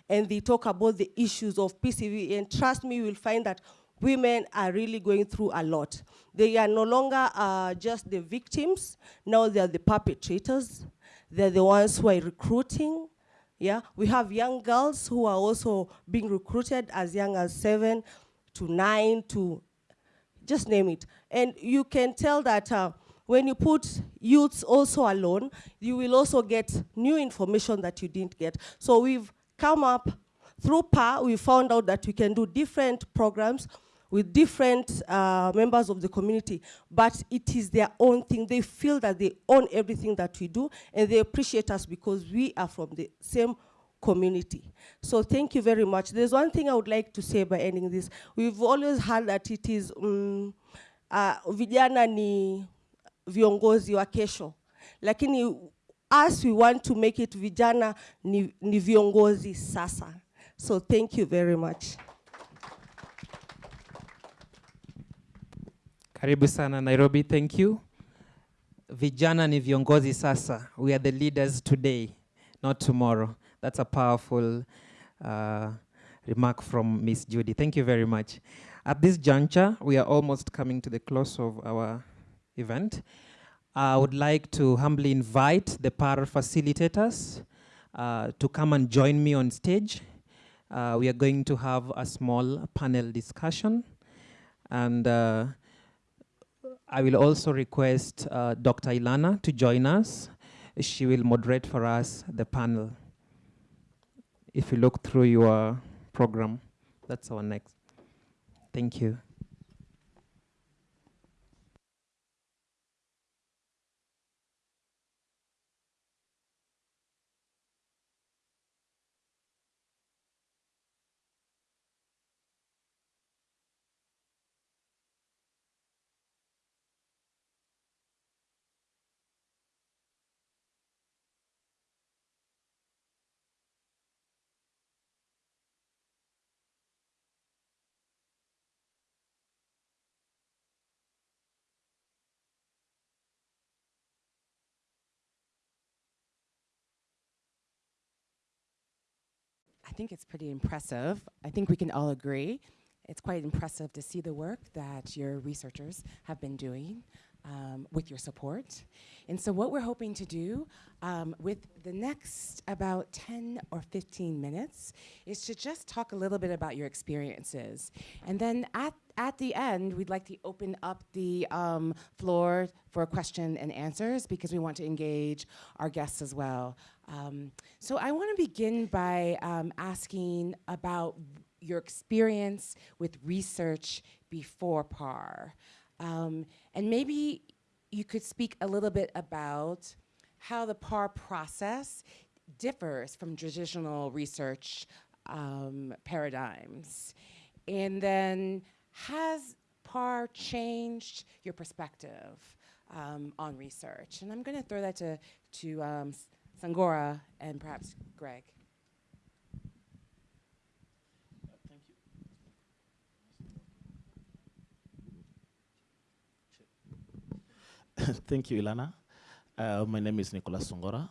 and they talk about the issues of PCV and trust me, you will find that women are really going through a lot. They are no longer uh, just the victims, now they're the perpetrators. They're the ones who are recruiting. Yeah, we have young girls who are also being recruited as young as seven to nine to just name it. And you can tell that uh, when you put youths also alone, you will also get new information that you didn't get. So we've come up through PAR, we found out that we can do different programs with different uh, members of the community, but it is their own thing. They feel that they own everything that we do, and they appreciate us because we are from the same community. So thank you very much. There's one thing I would like to say by ending this. We've always heard that it is, um, uh, vijana ni viongozi wa kesho. Lakini us, we want to make it vijana ni, ni viongozi sasa. So thank you very much. Karibu sana Nairobi, thank you. Vijana ni viongozi sasa. We are the leaders today, not tomorrow. That's a powerful uh, remark from Miss Judy. Thank you very much. At this juncture, we are almost coming to the close of our event. I would like to humbly invite the PAR facilitators uh, to come and join me on stage. Uh, we are going to have a small panel discussion and uh, I will also request uh, Dr. Ilana to join us. She will moderate for us the panel. If you look through your program, that's our next. Thank you. Think it's pretty impressive. I think we can all agree. It's quite impressive to see the work that your researchers have been doing um, with your support. And so what we're hoping to do um, with the next about 10 or 15 minutes is to just talk a little bit about your experiences. And then at, at the end, we'd like to open up the um, floor for question and answers because we want to engage our guests as well. Um, so I want to begin by um, asking about your experience with research before PAR. Um, and maybe you could speak a little bit about how the PAR process differs from traditional research um, paradigms. And then has PAR changed your perspective um, on research? And I'm going to throw that to, to um, Sangora and perhaps Greg. Thank you, Ilana. Uh, my name is Nicholas Songora.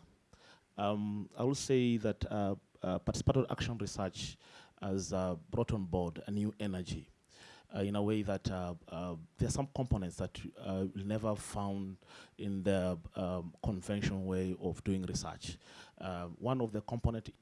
Um, I will say that uh, uh, participatory action research has uh, brought on board a new energy uh, in a way that uh, uh, there are some components that uh, never found in the um, conventional way of doing research. Uh, one of the component is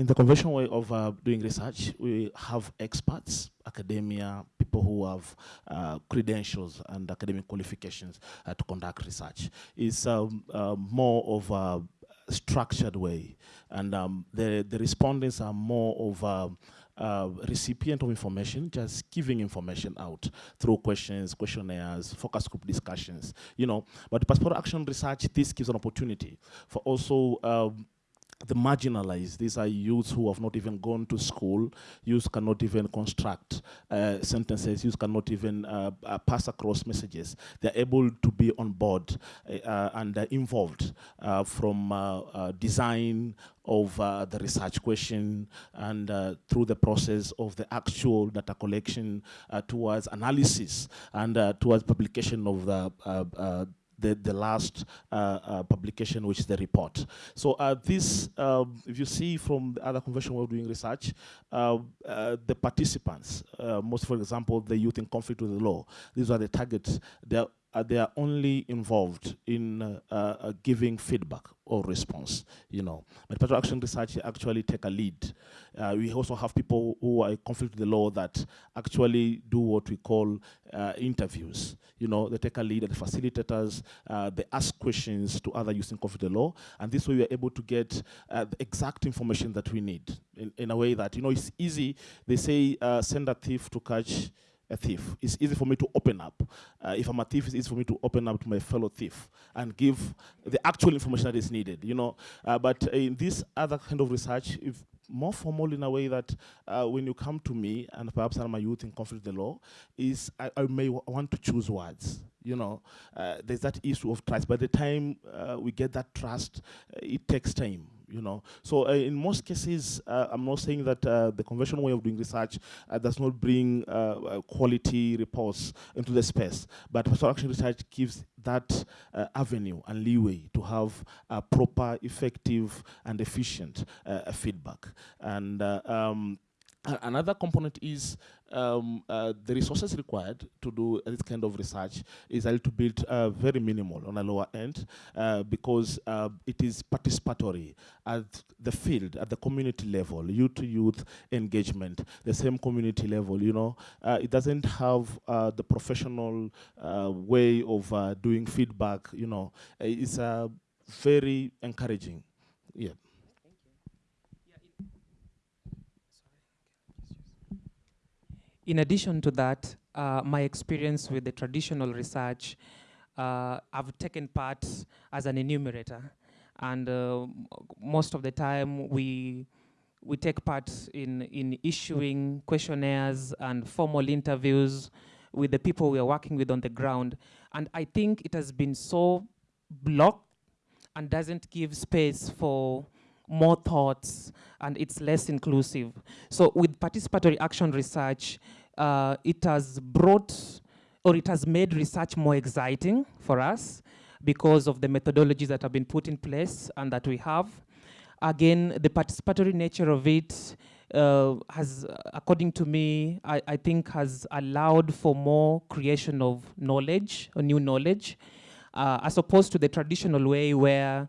in the conventional way of uh, doing research, we have experts, academia, people who have uh, credentials and academic qualifications uh, to conduct research. It's um, uh, more of a structured way, and um, the, the respondents are more of a, uh, recipient of information, just giving information out through questions, questionnaires, focus group discussions, you know. But passport action research, this gives an opportunity for also um, the marginalized. These are youths who have not even gone to school. Youths cannot even construct uh, sentences. Youths cannot even uh, uh, pass across messages. They're able to be on board uh, and involved uh, from uh, design of the research question and through the process of the actual data collection towards analysis and towards publication of the the, the last uh, uh, publication, which is the report. So uh, this, um, if you see from the other convention we're doing research, the participants, most for example, the youth in conflict with the law, these are the targets. They're uh, they are only involved in uh, uh, giving feedback or response, you know. But Participatory Action Research actually take a lead. Uh, we also have people who are conflict with the law that actually do what we call uh, interviews. You know, they take a lead as facilitators, uh, they ask questions to other using conflict with the law, and this way we are able to get the exact information that we need in, in a way that, you know, it's easy. They say send a thief to catch a thief. It's easy for me to open up. Uh, if I'm a thief, it's easy for me to open up to my fellow thief and give the actual information that is needed, you know. Uh, but in this other kind of research, if more formal in a way that uh, when you come to me, and perhaps I'm a youth in conflict with the law, is I, I may want to choose words. You know, uh, there's that issue of trust. By the time uh, we get that trust, uh, it takes time you know. So uh, in most cases, uh, I'm not saying that uh, the conventional way of doing research uh, does not bring uh, uh, quality reports into the space, but pastoral action research gives that avenue and leeway to have a proper, effective, and efficient feedback. And um, another component is um, uh, the resources required to do this kind of research is a little bit uh, very minimal on a lower end uh, because uh, it is participatory at the field, at the community level, youth to youth engagement, the same community level, you know. Uh, it doesn't have uh, the professional way of doing feedback, you know. It's very encouraging, yeah. In addition to that, uh, my experience with the traditional research, uh, I've taken part as an enumerator. And uh, most of the time, we, we take part in, in issuing questionnaires and formal interviews with the people we are working with on the ground. And I think it has been so blocked and doesn't give space for more thoughts and it's less inclusive. So with participatory action research, uh, it has brought or it has made research more exciting for us because of the methodologies that have been put in place and that we have. Again, the participatory nature of it uh, has, according to me, I, I, think has allowed for more creation of knowledge, or new knowledge, uh, as opposed to the traditional way where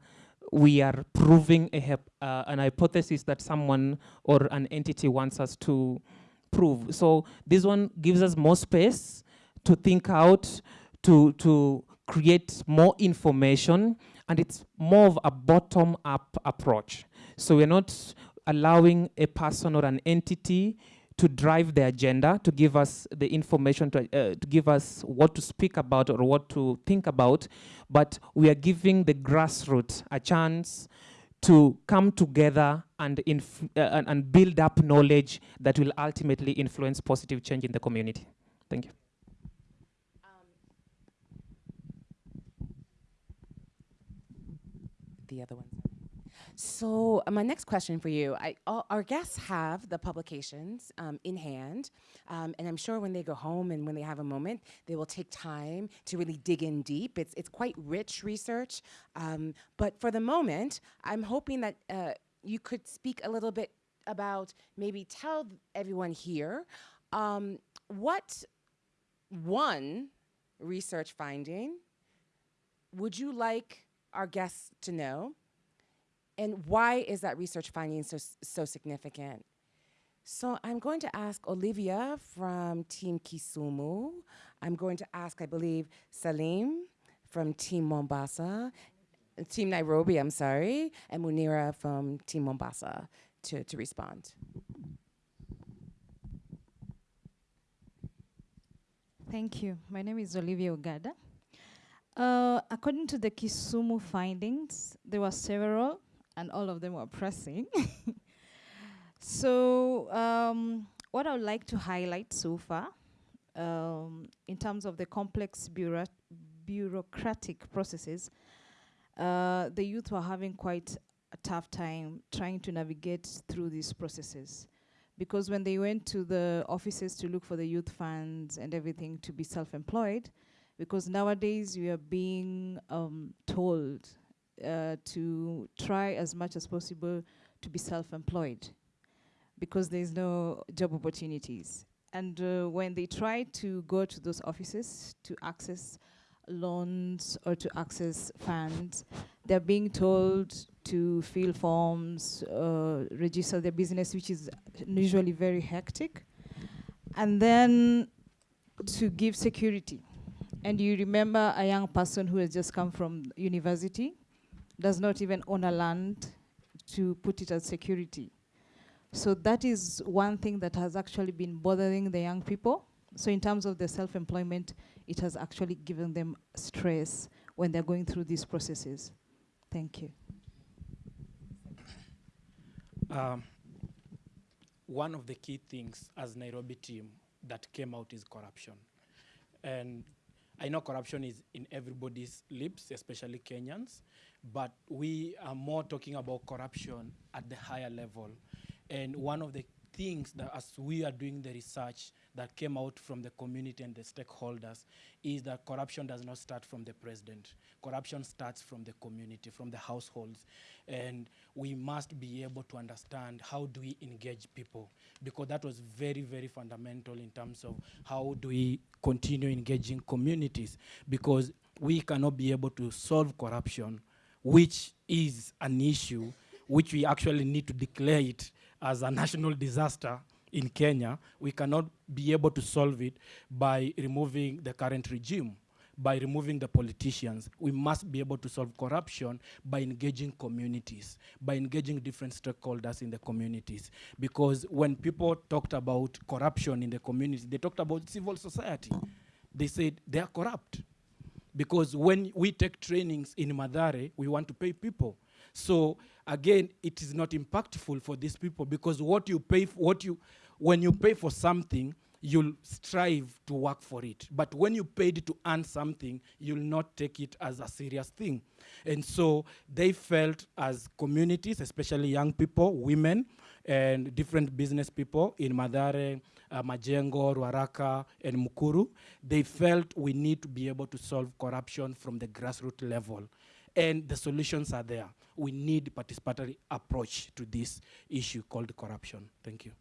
we are proving a, uh, an hypothesis that someone or an entity wants us to prove. So this one gives us more space to think out, to, to create more information, and it's more of a bottom-up approach. So we're not allowing a person or an entity to drive the agenda, to give us the information, to, uh, to give us what to speak about or what to think about, but we are giving the grassroots a chance to come together and, uh, and, build up knowledge that will ultimately influence positive change in the community. Thank you. Um, the other one. So uh, my next question for you, I, all, our guests have the publications um, in hand, um, and I'm sure when they go home and when they have a moment, they will take time to really dig in deep. It's, it's quite rich research, um, but for the moment, I'm hoping that uh, you could speak a little bit about, maybe tell everyone here, um, what one research finding would you like our guests to know? And why is that research finding so, so significant? So I'm going to ask Olivia from Team Kisumu. I'm going to ask, I believe, Salim from Team Mombasa, Team Nairobi, I'm sorry, and Munira from Team Mombasa to, to respond. Thank you. My name is Olivia Ogada. Uh, according to the Kisumu findings, there were several, and all of them were pressing. so, um, what I would like to highlight so far, um, in terms of the complex bureau bureaucratic processes, uh, the youth were having quite a tough time trying to navigate through these processes. Because when they went to the offices to look for the youth funds and everything to be self-employed, because nowadays we are being um, told uh, to try as much as possible to be self-employed because there's no job opportunities. And uh, when they try to go to those offices to access loans or to access funds, they're being told to fill forms, uh, register their business, which is usually very hectic, and then to give security and you remember a young person who has just come from university, does not even own a land to put it as security. So that is one thing that has actually been bothering the young people. So in terms of the self-employment, it has actually given them stress when they're going through these processes. Thank you. Um, one of the key things as Nairobi team that came out is corruption. And I know corruption is in everybody's lips, especially Kenyans, but we are more talking about corruption at the higher level. And one of the things that as we are doing the research that came out from the community and the stakeholders is that corruption does not start from the president. Corruption starts from the community, from the households. And we must be able to understand how do we engage people because that was very, very fundamental in terms of how do we continue engaging communities because we cannot be able to solve corruption, which is an issue which we actually need to declare it as a national disaster in Kenya, we cannot be able to solve it by removing the current regime, by removing the politicians. We must be able to solve corruption by engaging communities, by engaging different stakeholders in the communities. Because when people talked about corruption in the community, they talked about civil society. They said they are corrupt. Because when we take trainings in Mathare, we want to pay people. So again, it is not impactful for these people because what you pay, what you, when you pay for something, you'll strive to work for it. But when you paid to earn something, you'll not take it as a serious thing. And so they felt as communities, especially young people, women, and different business people in Mathare, uh, Majengo, Ruaraka, and Mukuru, they felt we need to be able to solve corruption from the grassroots level. And the solutions are there. We need participatory approach to this issue called corruption. Thank you.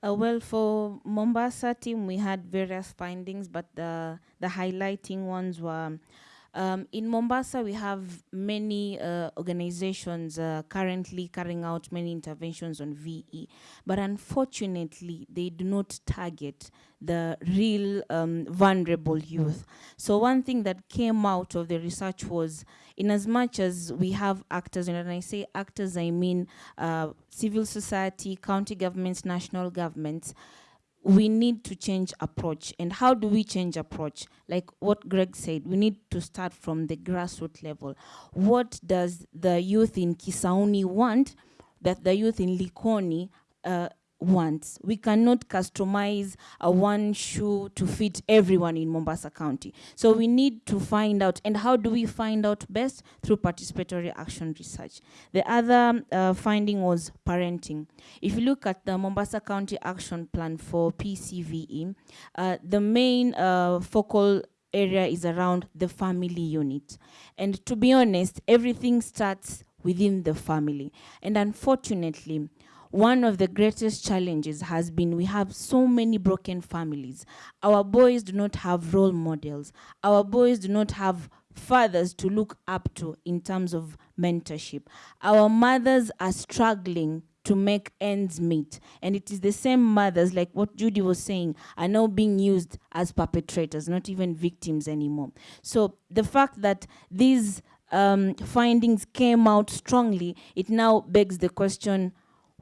Uh, well, for Mombasa team, we had various findings, but the, the highlighting ones were um, in Mombasa, we have many uh, organizations uh, currently carrying out many interventions on VE, but unfortunately, they do not target the real um, vulnerable youth. So one thing that came out of the research was, in as much as we have actors, and when I say actors, I mean uh, civil society, county governments, national governments, we need to change approach. And how do we change approach? Like what Greg said, we need to start from the grassroots level. What does the youth in Kisauni want that the youth in Likoni uh, wants. We cannot customize a one shoe to fit everyone in Mombasa County. So we need to find out, and how do we find out best? Through participatory action research. The other uh, finding was parenting. If you look at the Mombasa County Action Plan for PCVE, uh, the main uh, focal area is around the family unit. And to be honest, everything starts within the family. And unfortunately, one of the greatest challenges has been we have so many broken families. Our boys do not have role models. Our boys do not have fathers to look up to in terms of mentorship. Our mothers are struggling to make ends meet. And it is the same mothers, like what Judy was saying, are now being used as perpetrators, not even victims anymore. So the fact that these um, findings came out strongly, it now begs the question,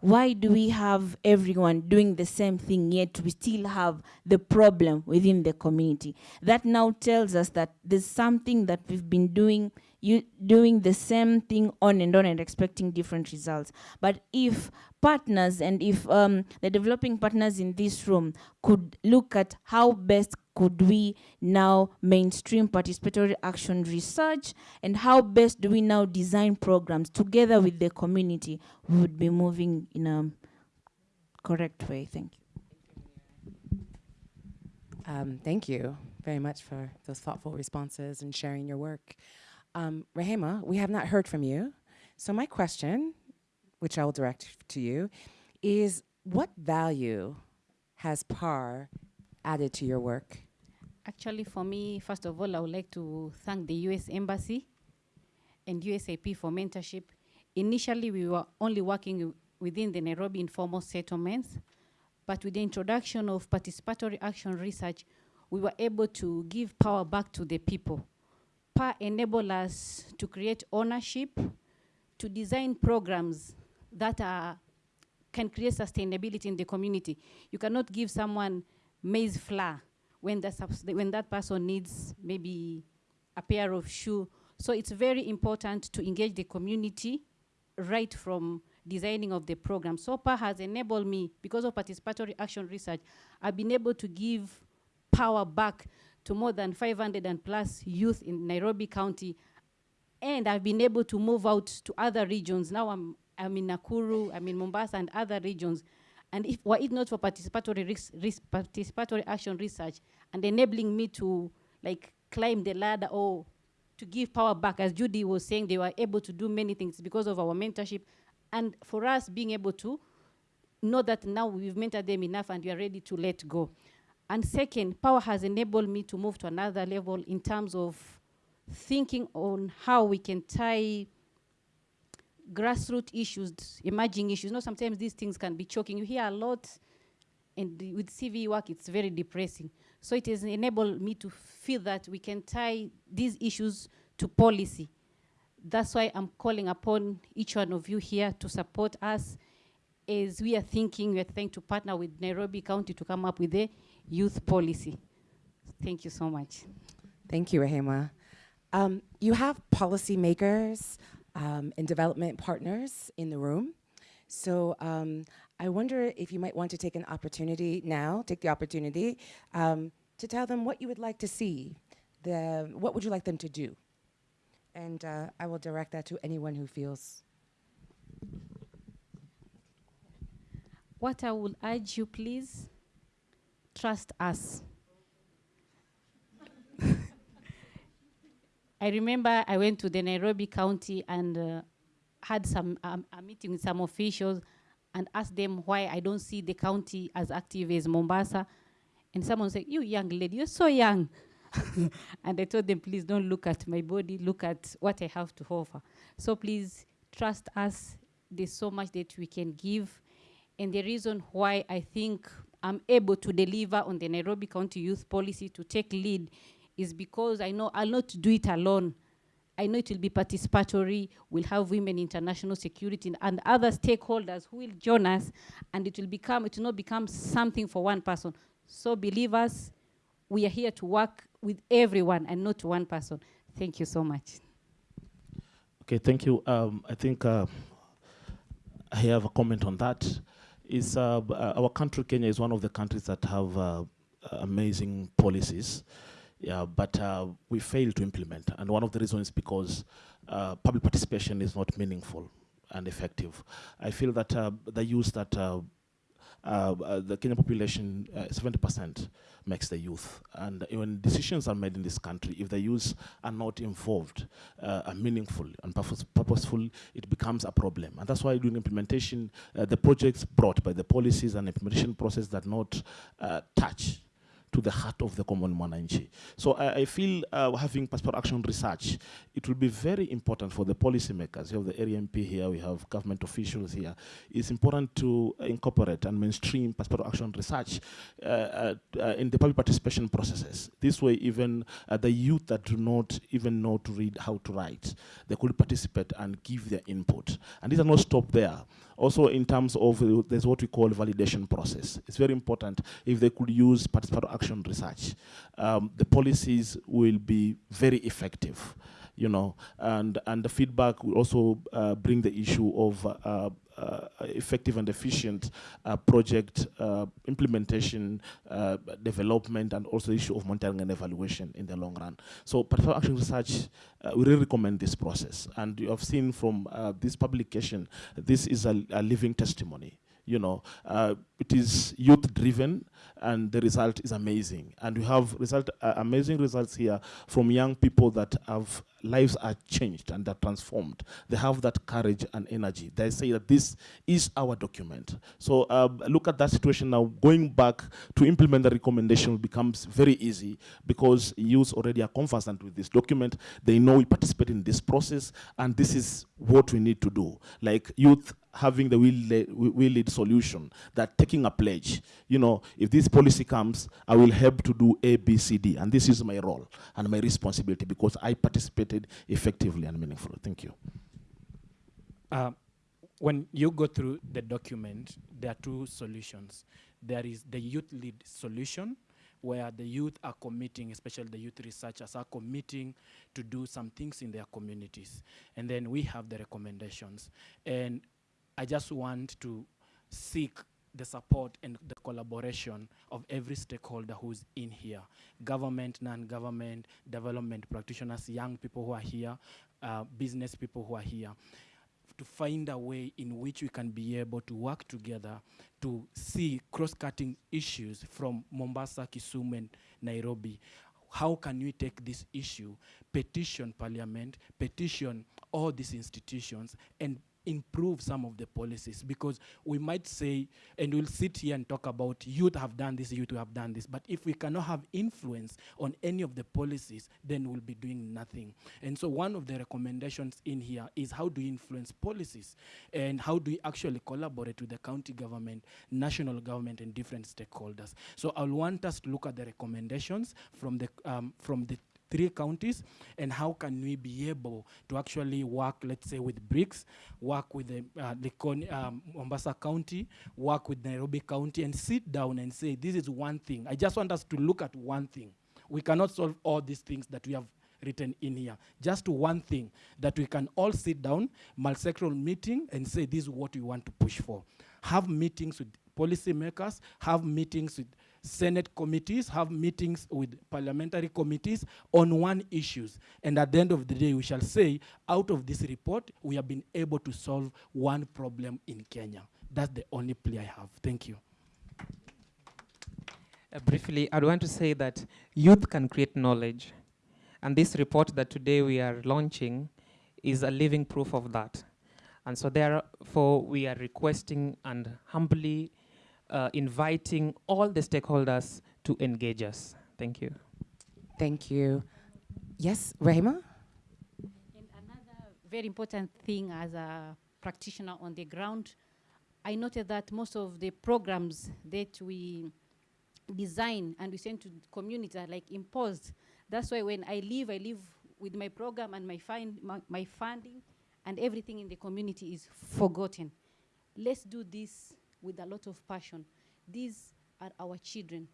why do we have everyone doing the same thing yet we still have the problem within the community? That now tells us that there's something that we've been doing you doing the same thing on and on and expecting different results. But if partners and if um, the developing partners in this room could look at how best could we now mainstream participatory action research and how best do we now design programs together with the community we would be moving in a correct way thank you Um, thank you very much for those thoughtful responses and sharing your work. Um, Rehema, we have not heard from you. So my question, which I will direct to you, is what value has PAR added to your work? Actually, for me, first of all, I would like to thank the US Embassy and USAP for mentorship. Initially, we were only working within the Nairobi informal settlements, but with the introduction of participatory action research, we were able to give power back to the people. PAR enable us to create ownership, to design programs that are, can create sustainability in the community. You cannot give someone maize flour when, that when that person needs maybe a pair of shoe. So it's very important to engage the community right from designing of the program. SOPA has enabled me, because of participatory action research, I've been able to give power back to more than 500 and plus youth in Nairobi County. And I've been able to move out to other regions. Now I'm, I'm in Nakuru, I'm in Mombasa and other regions. And if were it not for participatory, ris- ris- participatory action research and enabling me to like climb the ladder or to give power back, as Judy was saying, they were able to do many things because of our mentorship. And for us being able to know that now we've mentored them enough and we are ready to let go. And second, power has enabled me to move to another level in terms of thinking on how we can tie grassroots issues, emerging issues. You know, sometimes these things can be choking. You hear a lot, and with CVE work, it's very depressing. So it has enabled me to feel that we can tie these issues to policy. That's why I'm calling upon each one of you here to support us as we are thinking, we are trying to partner with Nairobi County to come up with a youth policy. Thank you so much. Thank you, Rehema. Um, you have policymakers um, and development partners in the room. So um, I wonder if you might want to take an opportunity now, take the opportunity um, to tell them what you would like to see. The, what would you like them to do? And uh, I will direct that to anyone who feels. What I will urge you, please, trust us. I remember I went to the Nairobi County and uh, had some um, a meeting with some officials and asked them why I don't see the county as active as Mombasa. And someone said, "You young lady, you're so young." and I told them, "Please don't look at my body. Look at what I have to offer." So please trust us. There's so much that we can give. And the reason why I think I'm able to deliver on the Nairobi County Youth Policy to take lead is because I know I'll not do it alone. I know it will be participatory. We'll have women international security and other stakeholders who will join us, and it will become it will not become something for one person. So believers, we are here to work with everyone and not one person. Thank you so much. Okay, thank you. Um, I think uh, I have a comment on that. is uh, uh, our country, Kenya, is one of the countries that have uh, amazing policies, yeah, but uh, we fail to implement. And one of the reasons is because uh, public participation is not meaningful and effective. I feel that uh, the use that uh, uh, uh, the Kenyan population, uh, 70% makes the youth. And when decisions are made in this country, if the youth are not involved, are meaningful and purpose, purposeful, it becomes a problem. And that's why during implementation, the projects brought by the policies and implementation process that not touch to the heart of the common mwananchi. So I, I feel uh, having participatory action research, it will be very important for the policymakers. You have the area MP here, we have government officials here. It's important to incorporate and mainstream participatory action research uh, uh, uh, in the public participation processes. This way, even uh, the youth that do not even know to read how to write, they could participate and give their input. And these are not stop there. Also, in terms of uh, there's what we call validation process. It's very important if they could use participatory action research. Um, the policies will be very effective, you know, and and the feedback will also uh, bring the issue of uh, effective and efficient uh, project uh, implementation, uh, development, and also the issue of monitoring and evaluation in the long run. So, participatory action research, uh, we really recommend this process. And you have seen from uh, this publication, this is a, a living testimony. You know, uh, it is youth driven, and the result is amazing. And we have result uh, amazing results here from young people that have lives are changed and are transformed. They have that courage and energy. They say that this is our document. So uh, look at that situation now. Going back to implement the recommendation becomes very easy because youth already are conversant with this document. They know we participate in this process, and this is what we need to do. Like youth having the will lead, will lead solution, that taking a pledge. You know, if this policy comes, I will help to do A, B, C, D, and this is my role and my responsibility because I participated effectively and meaningfully. Thank you. Uh, when you go through the document, there are two solutions. There is the youth lead solution, where the youth are committing, especially the youth researchers are committing to do some things in their communities. And then we have the recommendations. And I just want to seek the support and the collaboration of every stakeholder who's in here government, non government, development practitioners, young people who are here, uh, business people who are here to find a way in which we can be able to work together to see cross-cutting issues from Mombasa, Kisumu, and Nairobi. How can we take this issue, petition parliament, petition all these institutions, and improve some of the policies. Because we might say and we'll sit here and talk about youth have done this youth have done this. But if we cannot have influence on any of the policies then we'll be doing nothing. And so one of the recommendations in here is how do we influence policies? And how do we actually collaborate with the county government national government and different stakeholders? So i'll want us to look at the recommendations from the um, from the three counties and how can we be able to actually work let's say with BRICS, work with the uh, Likoni, um, Mombasa County, work with Nairobi County and sit down and say this is one thing. I just want us to look at one thing. We cannot solve all these things that we have written in here. Just one thing that we can all sit down, multi-sectoral meeting and say this is what we want to push for. Have meetings with policymakers, have meetings with Senate committees, have meetings with parliamentary committees on one issues. And at the end of the day, we shall say, out of this report, we have been able to solve one problem in Kenya. That's the only plea I have. Thank you. Uh, briefly, I'd want to say that youth can create knowledge. And this report that today we are launching is a living proof of that. And so therefore, we are requesting and humbly uh, inviting all the stakeholders to engage us. Thank you. Thank you. Yes, Rehema? Another very important thing as a practitioner on the ground, I noted that most of the programs that we design and we send to communities are like imposed. That's why when I leave, I leave with my program and my, find, my, my funding and everything in the community is forgotten. Let's do this with a lot of passion. These are our children.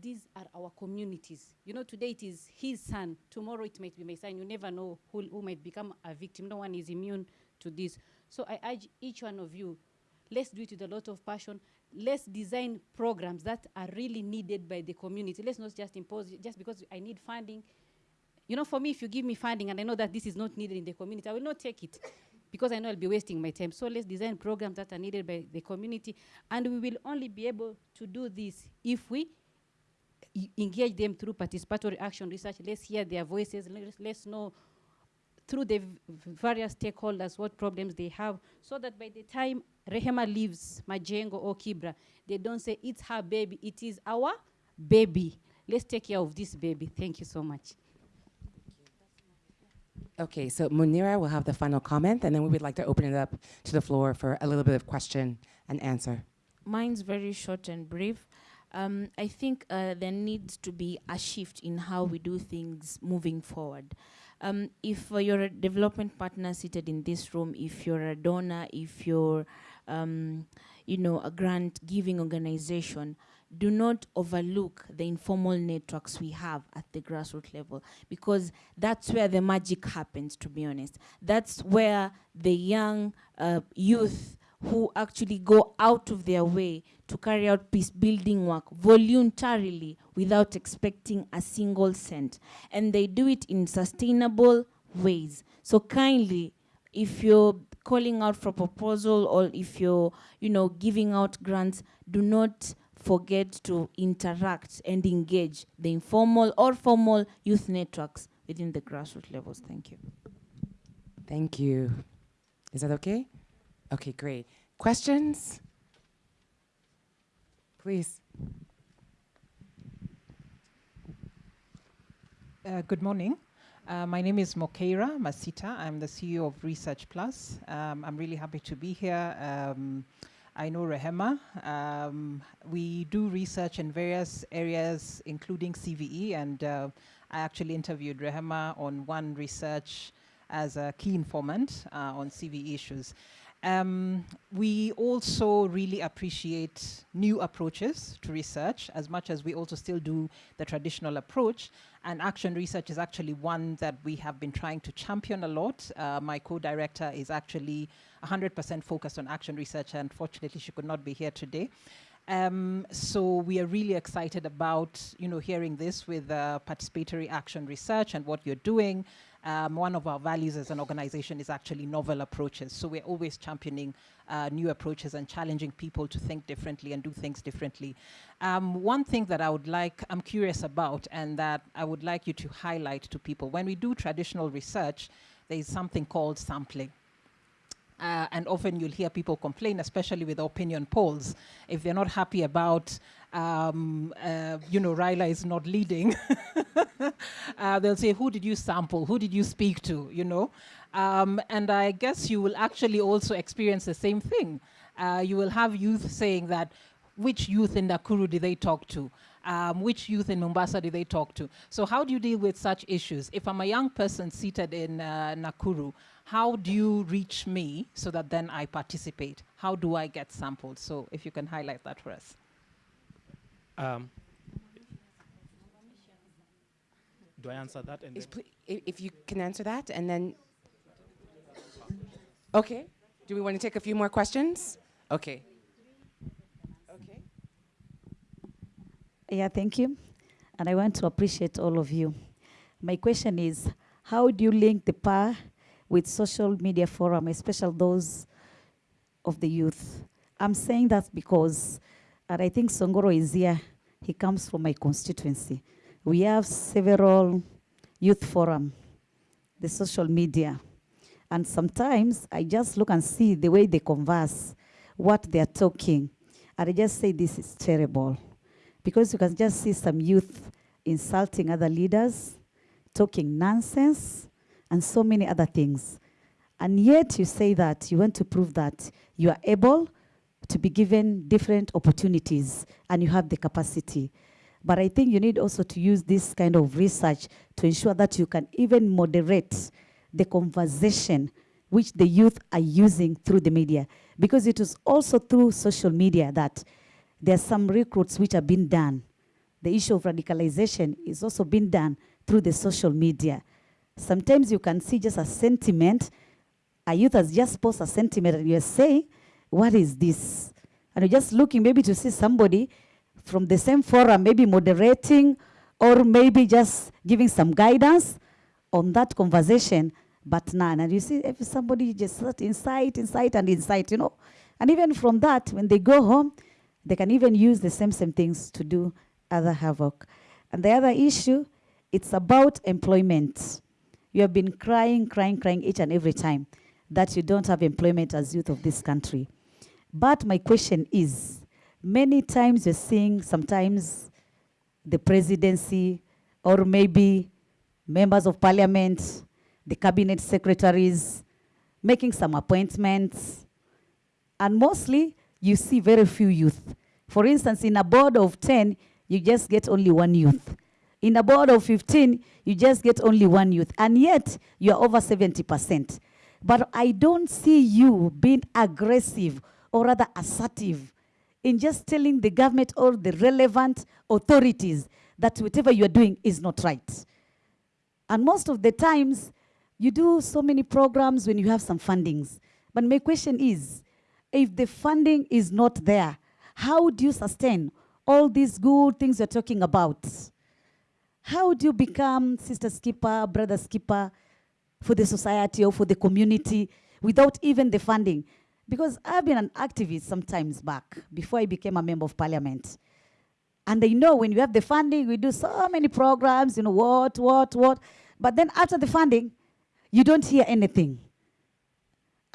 These are our communities. You know, today it is his son. Tomorrow it might be my son. You never know who, who might become a victim. No one is immune to this. So I urge each one of you, let's do it with a lot of passion. let's design programs that are really needed by the community. Let's not just impose just because I need funding. You know, for me, if you give me funding and I know that this is not needed in the community, I will not take it because I know I'll be wasting my time. So let's design programs that are needed by the community, and we will only be able to do this if we engage them through participatory action research. Let's hear their voices. Let's, let's know through the various stakeholders what problems they have, so that by the time Rehema leaves Majengo or Kibra, they don't say it's her baby. It is our baby. Let's take care of this baby. Thank you so much. Okay, so Munira will have the final comment, and then we would like to open it up to the floor for a little bit of question and answer. Mine's very short and brief. Um, I think uh, there needs to be a shift in how we do things moving forward. Um, if uh, you're a development partner seated in this room, if you're a donor, if you're, um, you know, a grant giving organization, do not overlook the informal networks we have at the grassroots level because that's where the magic happens, to be honest. That's where the young uh, youth who actually go out of their way to carry out peace building work voluntarily without expecting a single cent. And they do it in sustainable ways. So kindly, if you're calling out for proposal or if you're, you know, giving out grants, do not forget to interact and engage the informal or formal youth networks within the grassroots levels. Thank you. Thank you. Is that okay? Okay, great. Questions? Please. Uh, good morning. Uh, my name is Mokeira Masita. I'm the CEO of Research Plus. Um, I'm really happy to be here. Um, I know Rehema. Um, we do research in various areas, including CVE, and uh, I actually interviewed Rehema on one research as a key informant uh, on CVE issues. Um, we also really appreciate new approaches to research as much as we also still do the traditional approach. And action research is actually one that we have been trying to champion a lot. Uh, my co-director is actually 100% focused on action research. and Unfortunately, she could not be here today. Um, so we are really excited about you know hearing this with uh, participatory action research and what you're doing. Um, one of our values as an organization is actually novel approaches. So we're always championing uh, new approaches and challenging people to think differently and do things differently. Um, one thing that I would like, I'm curious about, and that I would like you to highlight to people, when we do traditional research, there is something called sampling. Uh, and often you'll hear people complain, especially with opinion polls, if they're not happy about, um, uh, you know, Raila is not leading. uh, they'll say, who did you sample? Who did you speak to? You know, um, and I guess you will actually also experience the same thing. Uh, you will have youth saying that, which youth in Nakuru did they talk to? Um, which youth in Mombasa did they talk to? So how do you deal with such issues? If I'm a young person seated in uh, Nakuru, how do you reach me so that then I participate? How do I get sampled? So if you can highlight that for us. Um, do I answer that? And Is then- pl- i- If you can answer that, and then, okay. Do we want to take a few more questions? Okay. Okay. Yeah, thank you. And I want to appreciate all of you. My question is, how do you link the power with social media forum, especially those of the youth? I'm saying that because, and I think Songoro is here, he comes from my constituency. We have several youth forum, the social media. And sometimes I just look and see the way they converse, what they're talking. And I just say, this is terrible. Because you can just see some youth insulting other leaders, talking nonsense, and so many other things. And yet you say that you want to prove that you are able to be given different opportunities and you have the capacity. But I think you need also to use this kind of research to ensure that you can even moderate the conversation which the youth are using through the media. Because it is also through social media that there are some recruits which have been done. The issue of radicalization is also being done through the social media. Sometimes you can see just a sentiment, a youth has just posted a sentiment and you say, what is this? And you're just looking maybe to see somebody from the same forum, maybe moderating or maybe just giving some guidance on that conversation, but none. And you see, if somebody just inside, inside, and inside, you know. And even from that, when they go home, they can even use the same same things to do other havoc. And the other issue, it's about employment. You have been crying, crying, crying each and every time that you don't have employment as youth of this country. But my question is, many times you're seeing sometimes the presidency or maybe members of parliament, the cabinet secretaries, making some appointments. And mostly, you see very few youth. For instance, in a board of 10, you just get only one youth. In a board of 15, you just get only one youth. And yet, you're over 70%. But I don't see you being aggressive or rather assertive in just telling the government or the relevant authorities that whatever you're doing is not right. And most of the times, you do so many programs when you have some fundings. But my question is, if the funding is not there, how do you sustain all these good things you're talking about? How do you become sister skipper, brother skipper for the society or for the community without even the funding? Because I've been an activist sometimes back before I became a member of parliament. And they know when you have the funding, we do so many programs, you know, what, what, what. But then after the funding, you don't hear anything.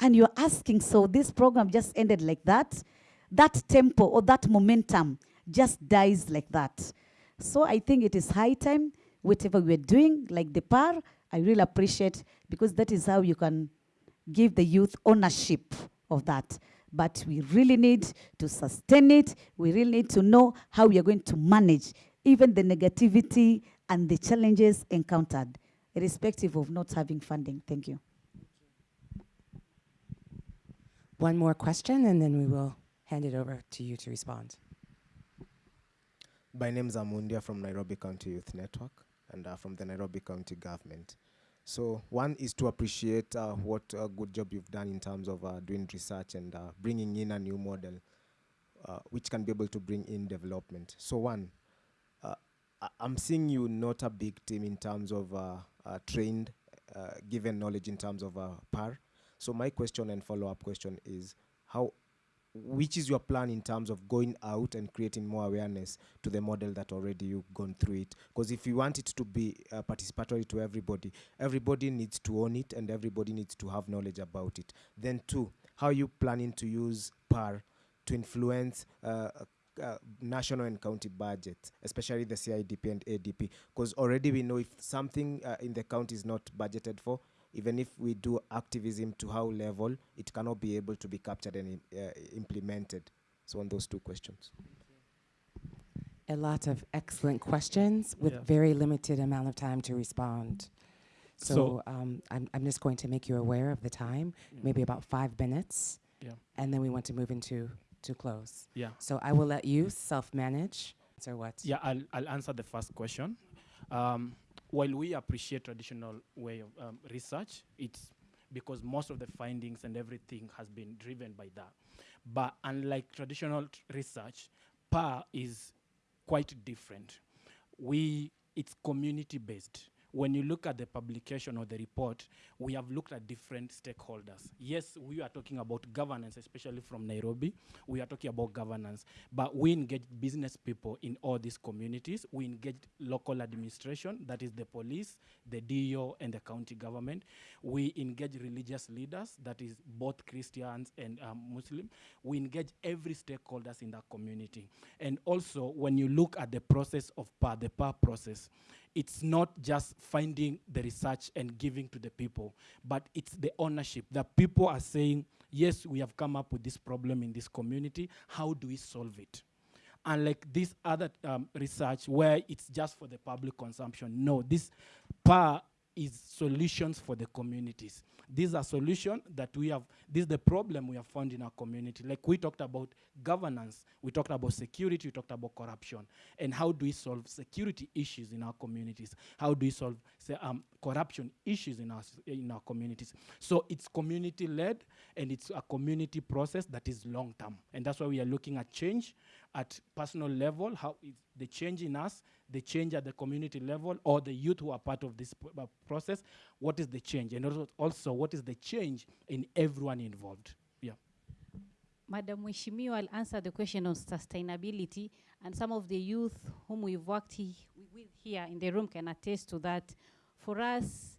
And you're asking, so this program just ended like that? That tempo or that momentum just dies like that. So I think it is high time, whatever we're doing, like the PAR, I really appreciate because that is how you can give the youth ownership of that. But we really need to sustain it. We really need to know how we are going to manage even the negativity and the challenges encountered, irrespective of not having funding. Thank you. One more question, and then we will hand it over to you to respond. My name is Amundia from Nairobi County Youth Network and uh, from the Nairobi County government. So one is to appreciate uh, what a good job you've done in terms of uh, doing research and uh, bringing in a new model uh, which can be able to bring in development. So one, uh, I'm seeing you not a big team in terms of uh, trained, given knowledge in terms of uh, PAR. So my question and follow-up question is how which is your plan in terms of going out and creating more awareness to the model that already you've gone through it? Because if you want it to be uh, participatory to everybody everybody needs to own it and everybody needs to have knowledge about it. Then two how are you planning to use PAR to influence uh, uh, national and county budgets, especially the CIDP and ADP, because already we know if something uh, in the county is not budgeted for, even if we do activism to how level, it cannot be able to be captured and uh, implemented. So on those two questions. A lot of excellent questions with Yeah. very limited amount of time to respond. So, So- um, I'm, I'm just going to make you aware of the time, Mm. maybe about five minutes. Yeah. And then we want to move into to close. Yeah. So I will let you self-manage. So what? Yeah, I'll, I'll answer the first question. Um, while we appreciate traditional way of um, research, it's because most of the findings and everything has been driven by that. But unlike traditional research, PAR is quite different. We, it's community based. When you look at the publication or the report, we have looked at different stakeholders. Yes, we are talking about governance, especially from Nairobi. We are talking about governance, but we engage business people in all these communities. We engage local administration, that is the police, the DO, and the county government. We engage religious leaders, that is both Christians and um, Muslim. We engage every stakeholders in that community. And also, when you look at the process of PAR, the PAR process, it's not just finding the research and giving to the people, but it's the ownership. The people are saying, yes, we have come up with this problem in this community. How do we solve it? Unlike this other um, research where it's just for the public consumption. No, this PAR is solutions for the communities. These are solutions that we have, this is the problem we have found in our community. Like we talked about governance, we talked about security, we talked about corruption. And how do we solve security issues in our communities? How do we solve say, um, corruption issues in our, in our communities? So it's community-led and it's a community process that is long-term. And that's why we are looking at change at personal level, how the change in us, the change at the community level, or the youth who are part of this uh, process, what is the change? And also, also, what is the change in everyone involved? Yeah. Madam will answer the question on sustainability, and some of the youth whom we've worked he, with here in the room can attest to that. For us,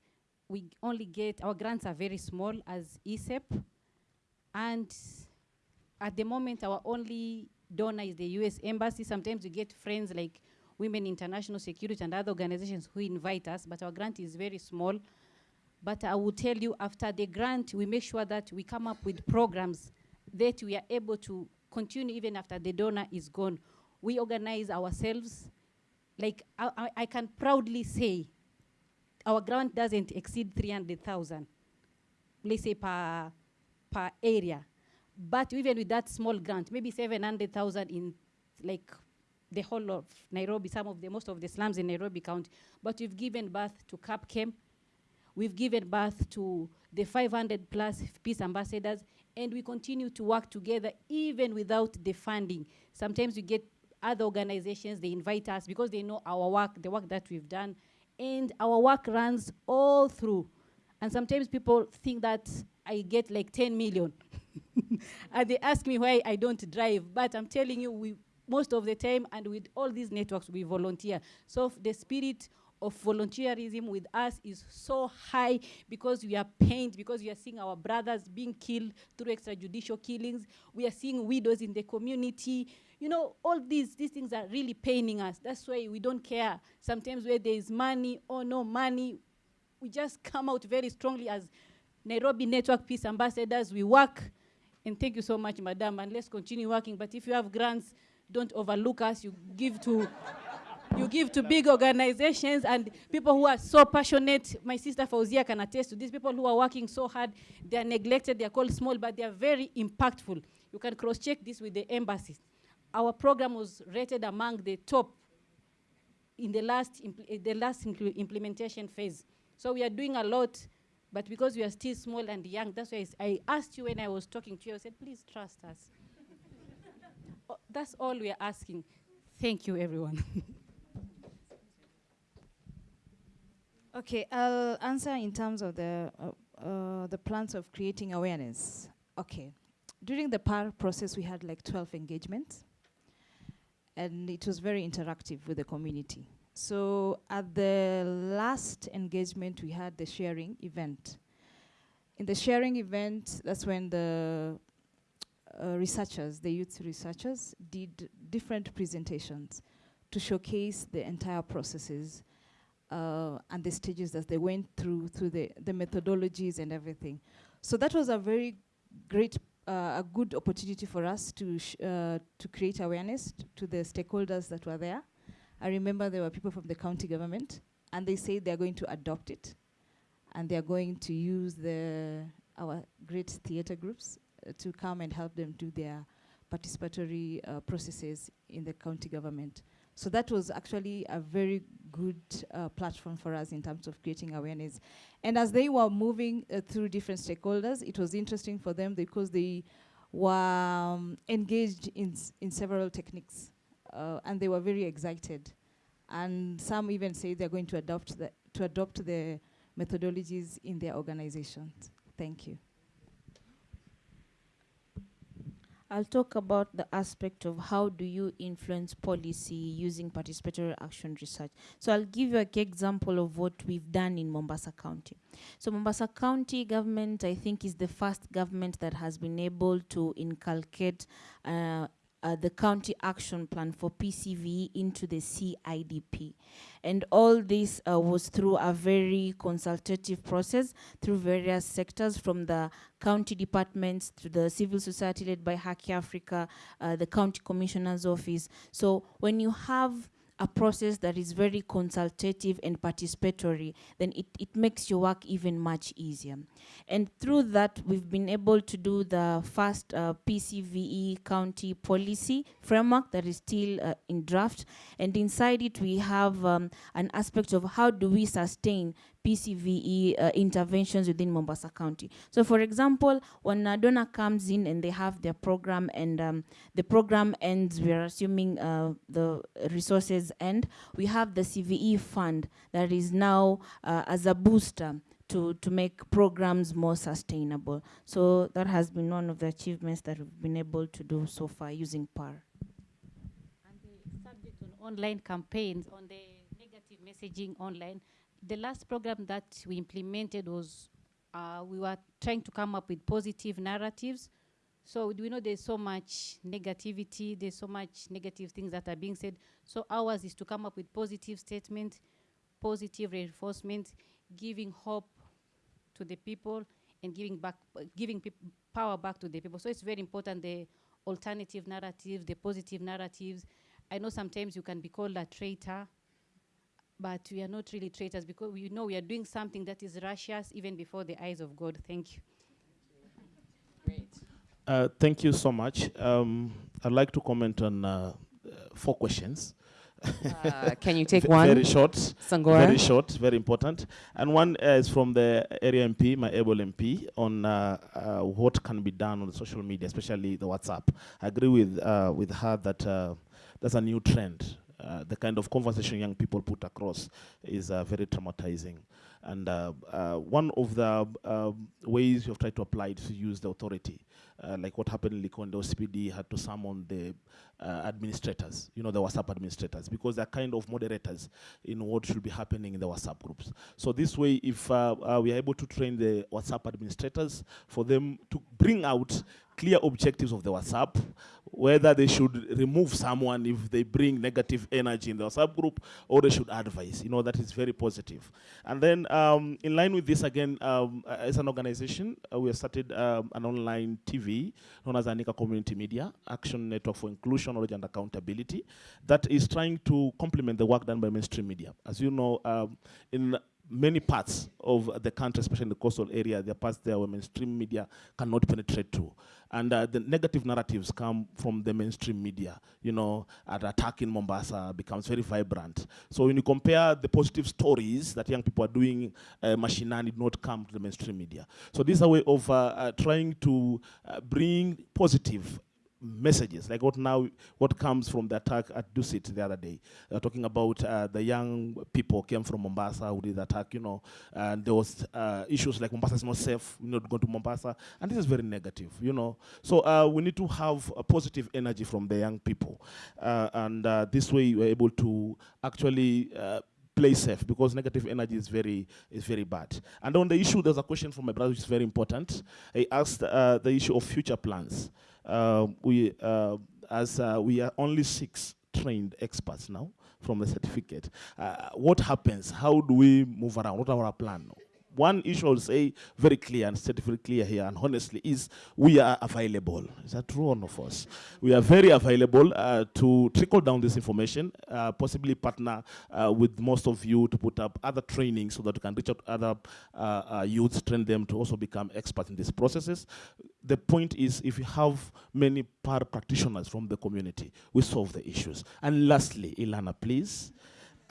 we only get, our grants are very small as ESEP, and at the moment, our only donor is the US Embassy. Sometimes we get friends like Women International Security and other organizations who invite us, but our grant is very small. But I will tell you, after the grant, we make sure that we come up with programs that we are able to continue even after the donor is gone. We organize ourselves. Like, I, I, I can proudly say, our grant doesn't exceed 300,000, let's say per, per area. But even with that small grant, maybe 700,000 in like the whole of Nairobi, some of the, most of the slums in Nairobi County. But we've given birth to CAPCAM, we've given birth to the 500 plus peace ambassadors, and we continue to work together even without the funding. Sometimes we get other organizations, they invite us because they know our work, the work that we've done, and our work runs all through. And sometimes people think that I get like 10 million. and they ask me why I don't drive. But I'm telling you, we most of the time, and with all these networks, we volunteer. So the spirit of volunteerism with us is so high because we are pained, because we are seeing our brothers being killed through extrajudicial killings. We are seeing widows in the community. You know, all these, these things are really paining us. That's why we don't care. Sometimes where there is money or no money, we just come out very strongly as Nairobi Network Peace Ambassadors. We work, and thank you so much, Madam, and let's continue working. But if you have grants, don't overlook us. You give to you give to big organizations and people who are so passionate. My sister Fauzia can attest to these People who are working so hard, they are neglected, they are called small, but they are very impactful. You can cross-check this with the embassies. Our program was rated among the top in the last, the last impl- implementation phase. So we are doing a lot, but because we are still small and young, that's why I asked you when I was talking to you, I said, please trust us. Oh, that's all we are asking. Thank you, everyone. Okay, I'll answer in terms of the uh, uh, the plans of creating awareness. Okay, during the PAR process, we had like 12 engagements, and it was very interactive with the community. So at the last engagement, we had the sharing event. In the sharing event, that's when the uh, researchers, the youth researchers, did different presentations to showcase the entire processes uh, and the stages that they went through, through the, the methodologies and everything. So that was a very great, uh, a good opportunity for us to, uh, to create awareness to the stakeholders that were there. I remember there were people from the county government, and they said they're going to adopt it, and they're going to use the, our great theater groups uh, to come and help them do their participatory uh, processes in the county government. So that was actually a very good uh, platform for us in terms of creating awareness. And as they were moving uh, through different stakeholders, it was interesting for them because they were um, engaged in, in several techniques uh, and they were very excited. And some even say they're going to adopt the, to adopt the methodologies in their organizations. Thank you. I'll talk about the aspect of how do you influence policy using participatory action research. So I'll give you a key example of what we've done in Mombasa County. So Mombasa County government, I think, is the first government that has been able to inculcate uh, uh, the county action plan for PCVE into the CIDP. And all this uh, was through a very consultative process through various sectors from the county departments to the civil society led by Haki Africa, uh, the county commissioner's office. So when you have a process that is very consultative and participatory, then it, it makes your work even much easier. And through that, we've been able to do the first uh, PCVE county policy framework that is still uh, in draft. And inside it, we have um, an aspect of how do we sustain PCVE uh, interventions within Mombasa County. So for example, when a donor comes in and they have their program and um, the program ends, we're assuming uh, the resources end, we have the CVE fund that is now uh, as a booster to, to make programs more sustainable. So that has been one of the achievements that we've been able to do so far using PAR. And the subject on online campaigns, on the negative messaging online. The last program that we implemented was uh, we were trying to come up with positive narratives. So we know there's so much negativity, there's so much negative things that are being said. So ours is to come up with positive statement, positive reinforcement, giving hope to the people and giving back, giving power back to the people. So it's very important the alternative narratives, the positive narratives. I know sometimes you can be called a traitor, but we are not really traitors because we know we are doing something that is righteous even before the eyes of God. Thank you. Uh, thank you so much. Um, I'd like to comment on uh, uh, four questions. Uh, can you take Ve- one? Very short. Sangora? Very short, very important. And one uh, is from the area MP, my able MP, on uh, uh, what can be done on the social media, especially the WhatsApp. I agree with, uh, with her that uh, there's a new trend. Uh, the kind of conversation young people put across is uh, very traumatizing. And uh, uh, one of the uh, ways you've tried to apply it is to use the authority. Like what happened in Likondo, CPD had to summon the administrators, you know, the WhatsApp administrators, because they're kind of moderators in what should be happening in the WhatsApp groups. So this way, if we are able to train the WhatsApp administrators for them to bring out clear objectives of the WhatsApp, whether they should remove someone if they bring negative energy in the subgroup or they should advise. You know, that is very positive. And then, um, in line with this, again, um, as an organization, uh, we have started um, an online TV known as Anika Community Media, Action Network for Inclusion, Knowledge and Accountability, that is trying to complement the work done by mainstream media. As you know, um, in many parts of the country, especially in the coastal area, there are parts there where mainstream media cannot penetrate to. And uh, the negative narratives come from the mainstream media. You know, an attack in Mombasa becomes very vibrant. So when you compare the positive stories that young people are doing, uh, Mashinani did not come to the mainstream media. So this is a way of uh, uh, trying to uh, bring positive messages like what now what comes from the attack at Dusit the other day. Uh, talking about uh, the young people came from Mombasa who did the attack you know and there was uh, issues like Mombasa is not safe we're not going to Mombasa and this is very negative you know. So uh, we need to have a positive energy from the young people uh, and uh, this way we're able to actually play safe because negative energy is very is very bad. And on the issue, there's a question from my brother which is very important. He asked uh, the issue of future plans. Uh, we uh, as uh, we are only six trained experts now from the certificate. Uh, what happens? How do we move around? What are our plan? One issue I'll say very clear and state very clear here and honestly is we are available. Is that true or not for us? We are very available uh, to trickle down this information, uh, possibly partner uh, with most of you to put up other training so that we can reach out to other uh, uh, youths, train them to also become experts in these processes. The point is if you have many PAR practitioners from the community, we solve the issues. And lastly, Ilana, please.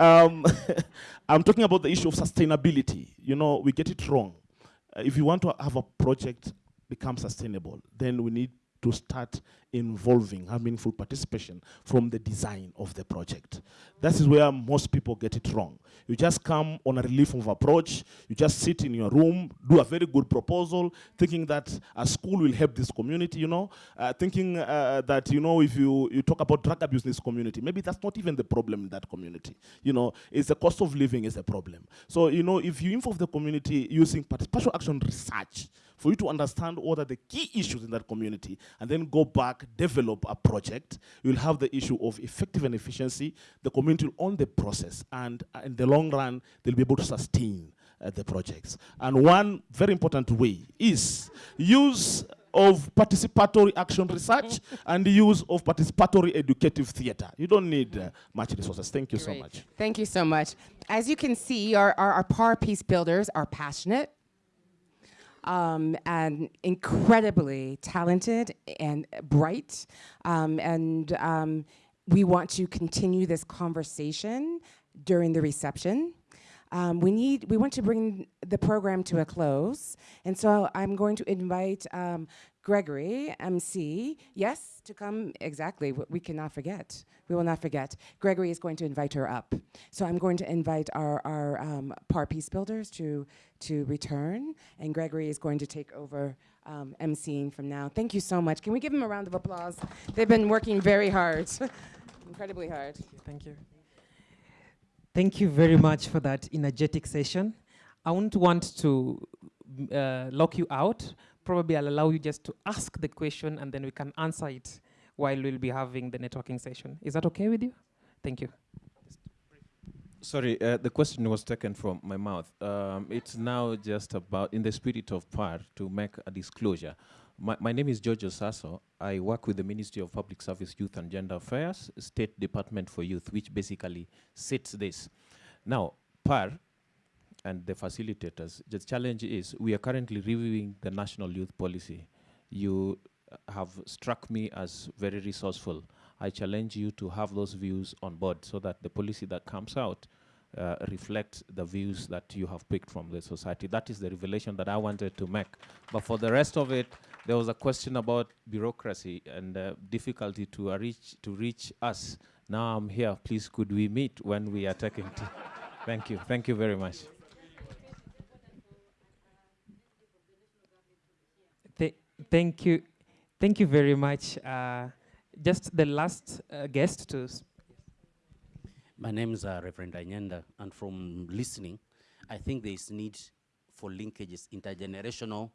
Um, I'm talking about the issue of sustainability. You know, we get it wrong. Uh, if you want to have a project become sustainable, then we need to start involving, have meaningful participation from the design of the project. That is where most people get it wrong. You just come on a relief of approach, you just sit in your room, do a very good proposal, thinking that a school will help this community, you know, uh, thinking uh, that, you know, if you, you talk about drug abuse in this community, maybe that's not even the problem in that community. You know, it's the cost of living is the problem. So, you know, if you involve the community using partial action research, for you to understand what are the key issues in that community and then go back, develop a project. You'll have the issue of effective and efficiency. The community will own the process and uh, in the long run, they'll be able to sustain uh, the projects. And one very important way is use of participatory action research and the use of participatory educative theater. You don't need uh, much resources. Thank you so much. Thank you so much. As you can see, our, our, our PAR Peace Builders are passionate um, and incredibly talented and bright. Um, and um, we want to continue this conversation during the reception. Um, we need, we want to bring the program to a close. And so I'm going to invite um, Gregory, MC, yes, to come, exactly, we cannot forget. We will not forget. Gregory is going to invite her up. So I'm going to invite our, our um, PAR Peace Builders to, to return, and Gregory is going to take over um, from now. Thank you so much. Can we give them a round of applause? They've been working very hard, incredibly hard. Thank you. Thank you very much for that energetic session. I won't want to uh, lock you out. Probably I'll allow you just to ask the question and then we can answer it while we'll be having the networking session. Is that okay with you? Thank you. Sorry, uh, the question was taken from my mouth. Um, it's now just about, in the spirit of PAR, to make a disclosure. My, my name is George Sasso. I work with the Ministry of Public Service, Youth and Gender Affairs, State Department for Youth, which basically sets this. Now, PAR and the facilitators, the challenge is we are currently reviewing the national youth policy. You have struck me as very resourceful. I challenge you to have those views on board so that the policy that comes out uh, reflects the views that you have picked from the society. That is the revelation that I wanted to make. But for the rest of it, there was a question about bureaucracy and uh, difficulty to uh, reach to reach us. Now I'm here. Please, could we meet when we are taking? Thank you. Thank you very much. Thank you. Thank you very much. Uh, just the last uh, guest to My name is uh, Reverend Anyenda, and from listening, I think there is need for linkages, intergenerational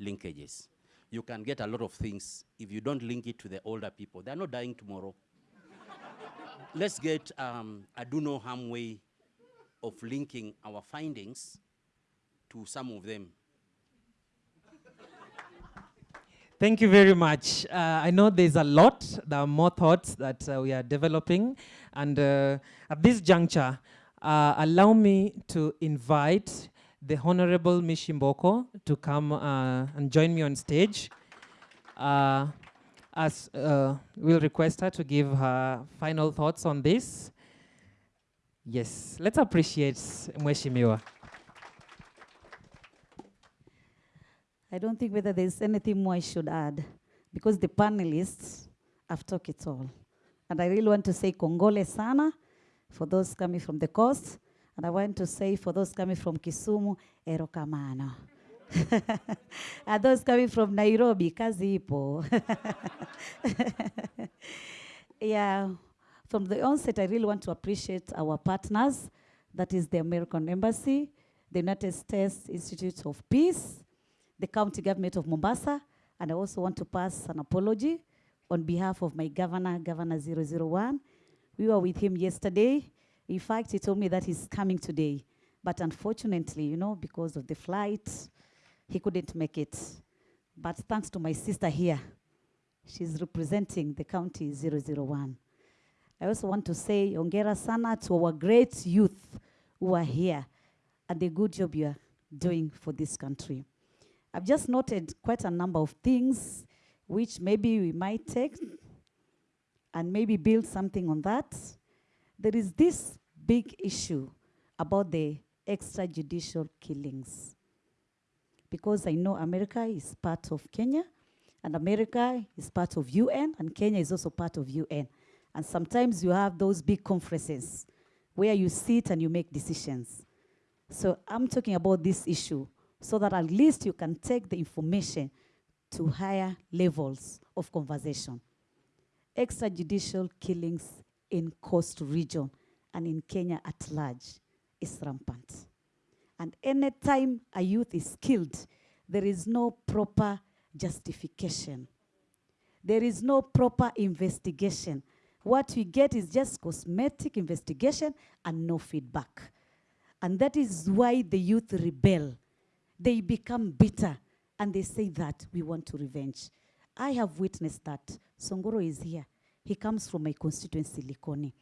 linkages. You can get a lot of things if you don't link it to the older people. They're not dying tomorrow. Let's get um, a do no harm way of linking our findings to some of them. Thank you very much. Uh, I know there's a lot, there are more thoughts that uh, we are developing. And uh, at this juncture, uh, allow me to invite the Honorable Mishi Mboko to come uh, and join me on stage. Uh, as we'll request her to give her final thoughts on this. Yes, let's appreciate Mheshimiwa. I don't think whether there's anything more I should add because the panelists have talked it all. And I really want to say Kongole sana for those coming from the coast. And I want to say for those coming from Kisumu, Erokamano. and those coming from Nairobi, kazi ipo. yeah, from the onset, I really want to appreciate our partners. That is the American Embassy, the United States Institute of Peace, the county government of Mombasa, and I also want to pass an apology on behalf of my governor, Governor 001. We were with him yesterday. In fact, he told me that he's coming today. But unfortunately, you know, because of the flight, he couldn't make it. But thanks to my sister here, she's representing the county 001. I also want to say ongera sana to our great youth who are here and the good job you are doing for this country. I've just noted quite a number of things which maybe we might take and maybe build something on that. There is this big issue about the extrajudicial killings. Because I know America is part of Kenya, and America is part of UN, and Kenya is also part of UN. And sometimes you have those big conferences where you sit and you make decisions. So I'm talking about this issue so that at least you can take the information to higher levels of conversation. Extrajudicial killings in coast region and in Kenya at large is rampant. And anytime a youth is killed, there is no proper justification. There is no proper investigation. What we get is just cosmetic investigation and no feedback. And that is why the youth rebel. They become bitter. and they say that we want to revenge. I have witnessed that. Songoro is here. He comes from my constituency, Likoni.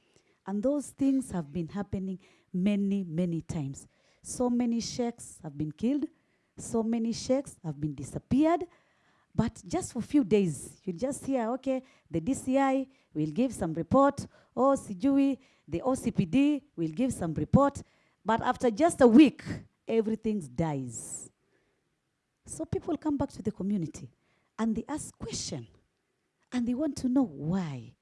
And those things have been happening many, many times. So many sheikhs have been killed. So many sheikhs have been disappeared. But just for a few days, you just hear, okay, the DCI will give some report, or Sijui, the OCPD will give some report. But after just a week, everything dies. So people come back to the community and they ask question and they want to know why.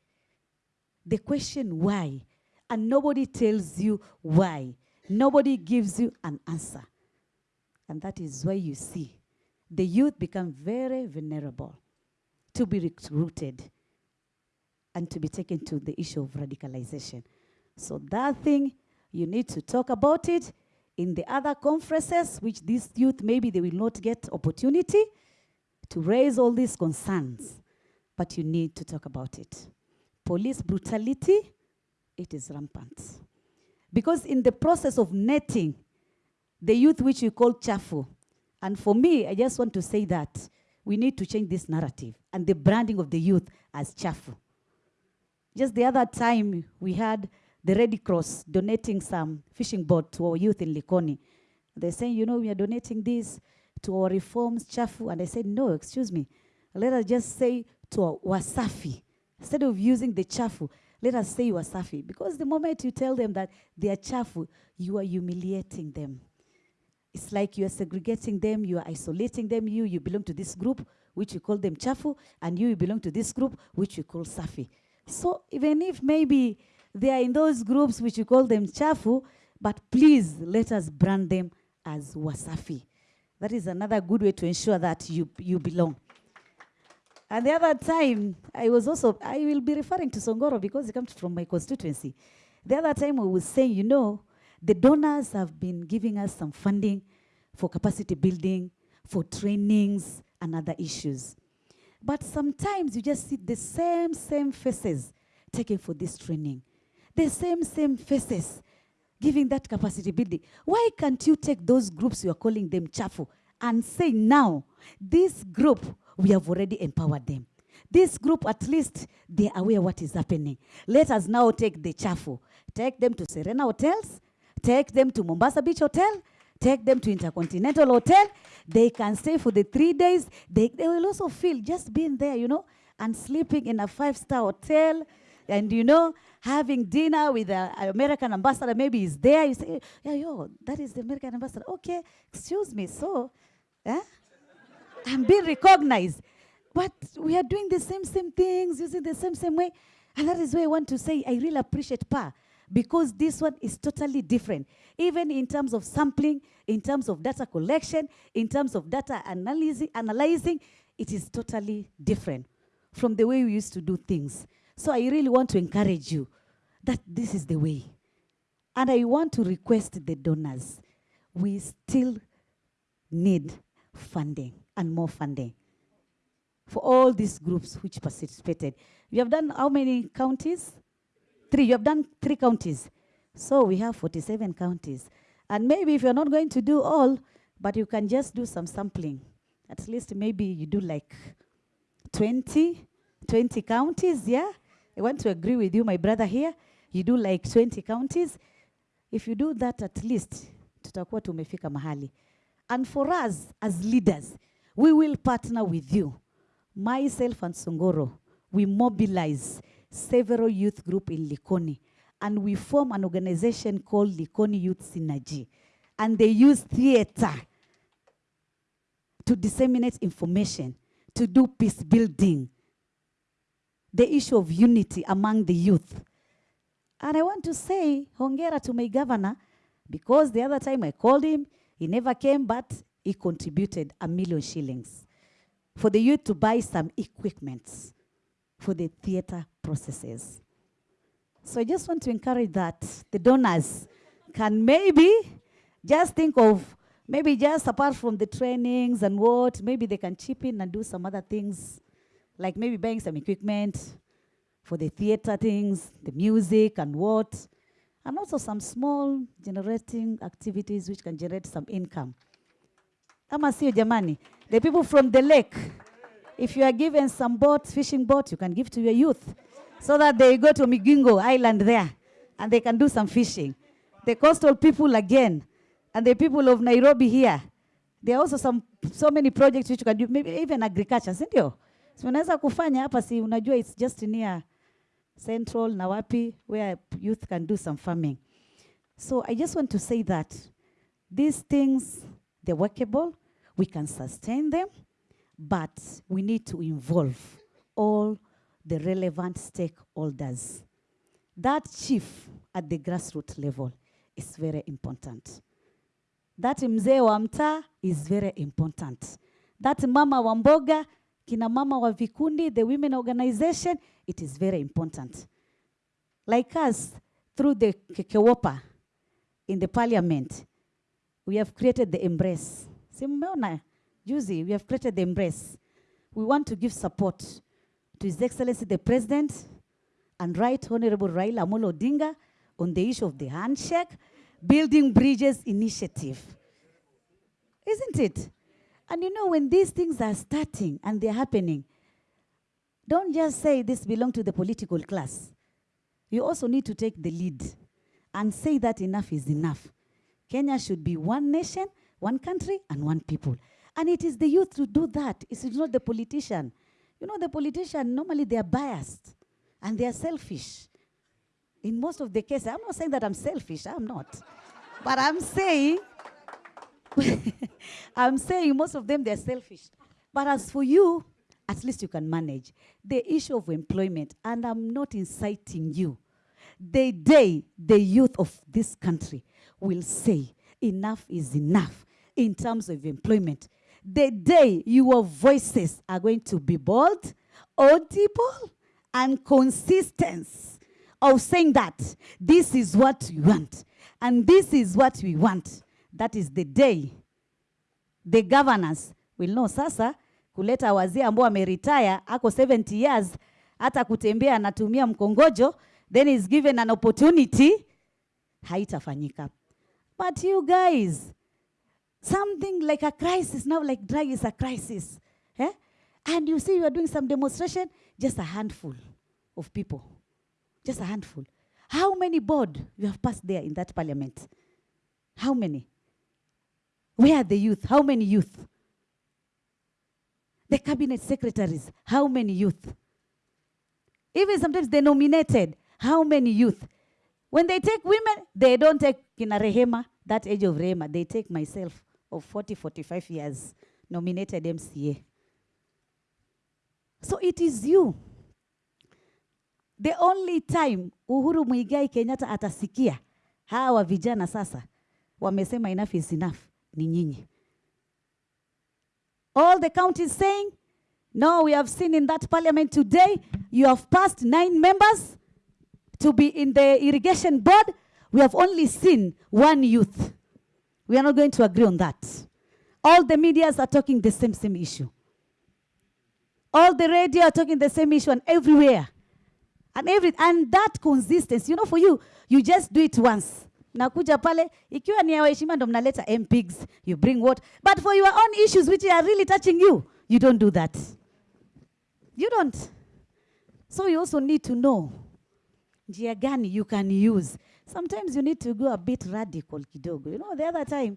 The question why. And nobody tells you why. Nobody gives you an answer. And that is why you see the youth become very vulnerable to be recruited and to be taken to the issue of radicalization. So that thing, you need to talk about it in the other conferences, which these youth, maybe they will not get opportunity to raise all these concerns, but you need to talk about it. Police brutality, it is rampant. Because in the process of netting, the youth which we call chafu, and for me, I just want to say that we need to change this narrative and the branding of the youth as chafu. Just the other time, we had the Red Cross donating some fishing boat to our youth in Likoni. They're saying, you know, we are donating this to our reforms, chafu. And I said, no, excuse me. Let us just say to our wasafi. Instead of using the chafu, let us say wasafi. Because the moment you tell them that they are chafu, you are humiliating them. It's like you are segregating them, you are isolating them. You, you belong to this group, which you call them chafu, and you, you belong to this group, which you call safi. So even if maybe they are in those groups which you call them chafu, but please let us brand them as wasafi. That is another good way to ensure that you, you belong. And the other time, I was also, I will be referring to Songoro because it comes from my constituency. The other time I was saying, you know, the donors have been giving us some funding for capacity building, for trainings, and other issues. But sometimes you just see the same, same faces taken for this training. The same, same faces giving that capacity building. Why can't you take those groups you are calling them chafu and say now, this group, we have already empowered them. This group, at least, they are aware what is happening. Let us now take the chafu. Take them to Serena Hotels, take them to Mombasa Beach Hotel, take them to Intercontinental Hotel. They can stay for the three days. They, they will also feel just being there, you know, and sleeping in a five-star hotel and, you know, having dinner with the American ambassador, maybe he's there. You say, yeah, yo, that is the American ambassador. Okay, excuse me, so, eh? I'm being recognized. But we are doing the same, same things, using the same, same way. And that is why I want to say I really appreciate PA because this one is totally different. Even in terms of sampling, in terms of data collection, in terms of data analyzing, analyzing it is totally different from the way we used to do things. So I really want to encourage you that this is the way. And I want to request the donors, we still need funding and more funding for all these groups which participated. You have done how many counties? Three. You have done three counties. So we have 47 counties. And maybe if you're not going to do all, but you can just do some sampling. At least maybe you do like 20, 20 counties, yeah? I want to agree with you, my brother here. You do like 20 counties. If you do that at least, tutakuwa tumefika mahali. And for us as leaders, we will partner with you. Myself and Songoro, we mobilize several youth group in Likoni and we form an organization called Likoni Youth Synergy. And they use theater to disseminate information, to do peace building, the issue of unity among the youth. And I want to say, hongera to my governor, because the other time I called him, he never came, but he contributed a million shillings for the youth to buy some equipment for the theater processes. So I just want to encourage that the donors can maybe just think of maybe just apart from the trainings and what, maybe they can chip in and do some other things, like maybe buying some equipment for the theater things, the music and what, and also some small generating activities which can generate some income. Ama sio jamani? The people from the lake. If you are given some boat, fishing boat, you can give to your youth so that they go to Migingo Island there and they can do some fishing. The coastal people again, and the people of Nairobi here, there are also some so many projects which you can do, maybe even agriculture, ndio? So unaweza kufanya hapa, si unajua it's just near Central na wapi where youth can do some farming. So I just want to say that these things, they're workable, we can sustain them, but we need to involve all the relevant stakeholders. That chief at the grassroots level is very important. That mzee wa mtaa is very important. That mama wa mboga, kina mama wa vikundi, the women organization, it is very important. Like us, through the Kekewopa in the parliament, we have created the embrace. Si mmeona juzi, we have created the embrace. We want to give support to His Excellency the President and Right Honorable Raila Amolo Odinga on the issue of the handshake, building bridges initiative. Isn't it? And you know, when these things are starting and they're happening, don't just say this belongs to the political class. You also need to take the lead and say that enough is enough. Kenya should be one nation, one country, and one people. And it is the youth to do that. It's not the politician. You know, the politician, normally they are biased and they are selfish. In most of the cases, I'm not saying that I'm selfish, I'm not. but I'm saying, I'm saying most of them, they're selfish. But as for you, at least you can manage. The issue of employment, and I'm not inciting you. The day the youth of this country will say, enough is enough in terms of employment, the day your voices are going to be bold, audible, and consistent of saying that this is what we want and this is what we want, that is the day the governors will know sasa kuleta wazee ambao ameretire ako 70 years hata kutembea anatumia mkongojo then is given an opportunity haitafanyika. But you guys something like a crisis now like drug is a crisis eh? and you see you are doing some demonstration just a handful of people just a handful. How many board you have passed there in that parliament? How many where are the youth? How many youth? The cabinet secretaries how many youth? Even sometimes they nominated how many youth? When they take women they don't take kina rehema that age of rehema. They take myself of 40 45 years nominated mca so it is you. The only time uhuru muigai kenyatta atasikia hawa vijana sasa wamesema enough is enough ni nyinyi. All the counties saying no we have seen in that parliament today you have passed nine members to be in the irrigation board. We have only seen one youth. We are not going to agree on that. All the medias are talking the same same issue. All the radio are talking the same issue and everywhere. And every and that consistency you know for you you just do it once nakuja pale ikiwa ni ya waheshimiwa ndo mnaleta mpigs you bring what? But for your own issues which are really touching you you don't do that. You don't. So you also need to know njia gani you can use. Sometimes you need to go a bit radical kidogo. You know the other time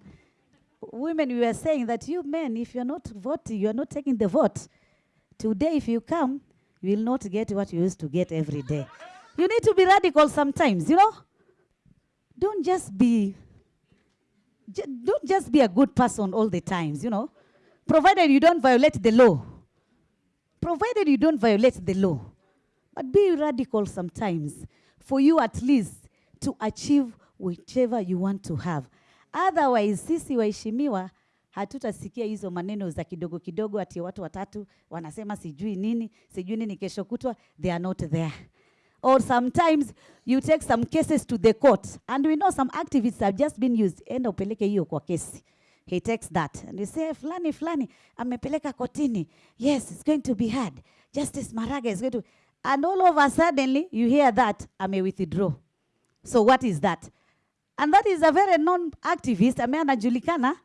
women we were saying that you men if you're not voting you're not taking the vote. Today if you come you will not get what you used to get every day. You need to be radical sometimes you know don't just be don't just be a good person all the times you know. Provided you don't violate the law. Provided you don't violate the law. But be radical sometimes for you at least to achieve whichever you want to have. Otherwise sisi waheshimiwa hatutasikia hizo maneno za kidogo kidogo ati watu watatu wanasema sijui nini sijui nini kesho kutwa they are not there or sometimes you take some cases to the court. And we know some activists have just been used. Enda upeleke hiyo kwa kesi. He takes that. And you say fulani fulani amepeleka kotini. Yes it's going to be hard justice maraga is going to and all of a suddenly you hear that ame withdraw. So what is that? And that is a very non activist. Ame anajulikana.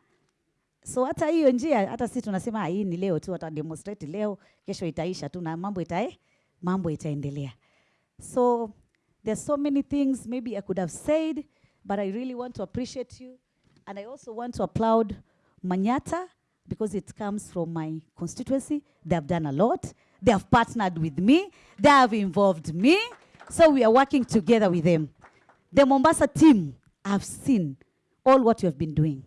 So hata hiyo njia, hata sisi tunasema "Ah, hii ni leo tu, hata demonstrate leo, kesho itaisha tu na mambo itae, mambo itaendelea. So there's so many things maybe I could have said, but I really want to appreciate you. And I also want to applaud Manyata because it comes from my constituency. They have done a lot. They have partnered with me. They have involved me. So we are working together with them. The Mombasa team, have seen all what you have been doing.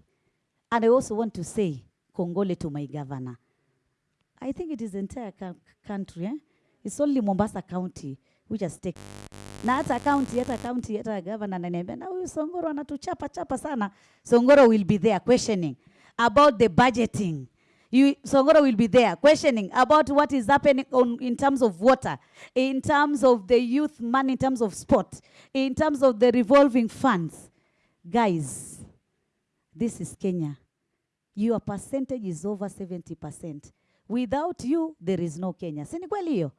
And I also want to say, Congole to my governor. I think it is the entire country. Eh? It's only Mombasa County which has taken. Na hata county, hata county, hata governor ananiambia, na huyu Songoro anatuchapa chapa sana. Songoro will be there questioning about the budgeting. You, Songoro will be there questioning about what is happening on, in terms of water, in terms of the youth money, in terms of sport, in terms of the revolving funds. Guys, this is Kenya. Your percentage is over 70%. Without you, there is no Kenya. Si ni kweli hiyo?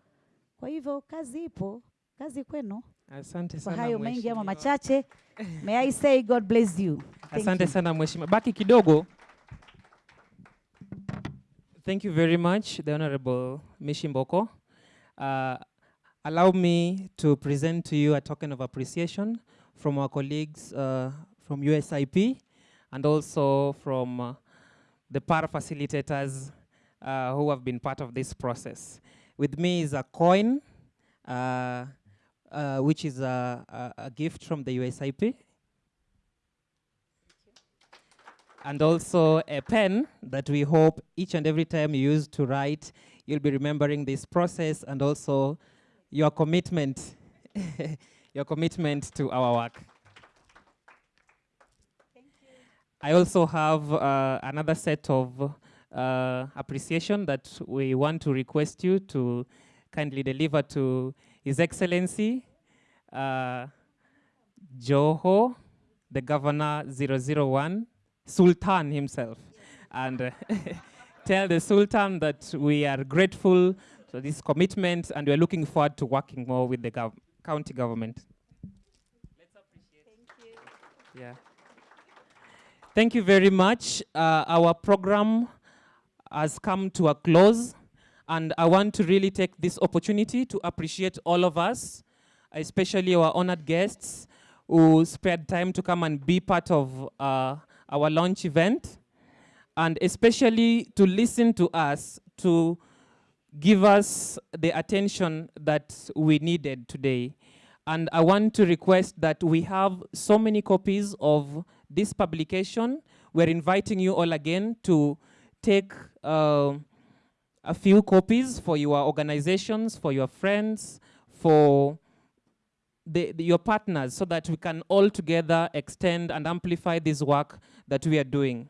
Kwa hivyo kazi ipo, kazi kwenu. Asante Kwa sana hayo mengi ama machache, may I say God bless you. Thank Asante you. sana mheshimiwa. Baki kidogo. Thank you very much, the Honorable Mishimboko. Uh, allow me to present to you a token of appreciation from our colleagues uh, from USIP and also from uh, the para facilitators uh, who have been part of this process. With me is a coin, uh, uh, which is a, a, a gift from the USIP. and also a pen that we hope each and every time you use to write, you'll be remembering this process and also your commitment, your commitment to our work. I also have uh, another set of uh, appreciation that we want to request you to kindly deliver to His Excellency uh, Joho, the Governor 001, Sultan himself. And uh, tell the Sultan that we are grateful for this commitment and we're looking forward to working more with the gov- county government. Yeah. Thank you Thank you very much. Uh, our program has come to a close, and I want to really take this opportunity to appreciate all of us, especially our honored guests who spared time to come and be part of uh, our launch event, and especially to listen to us, to give us the attention that we needed today. And I want to request that we have so many copies of this publication. We're inviting you all again to take uh, a few copies for your organizations, for your friends, for the, the- your partners, so that we can all together extend and amplify this work that we are doing.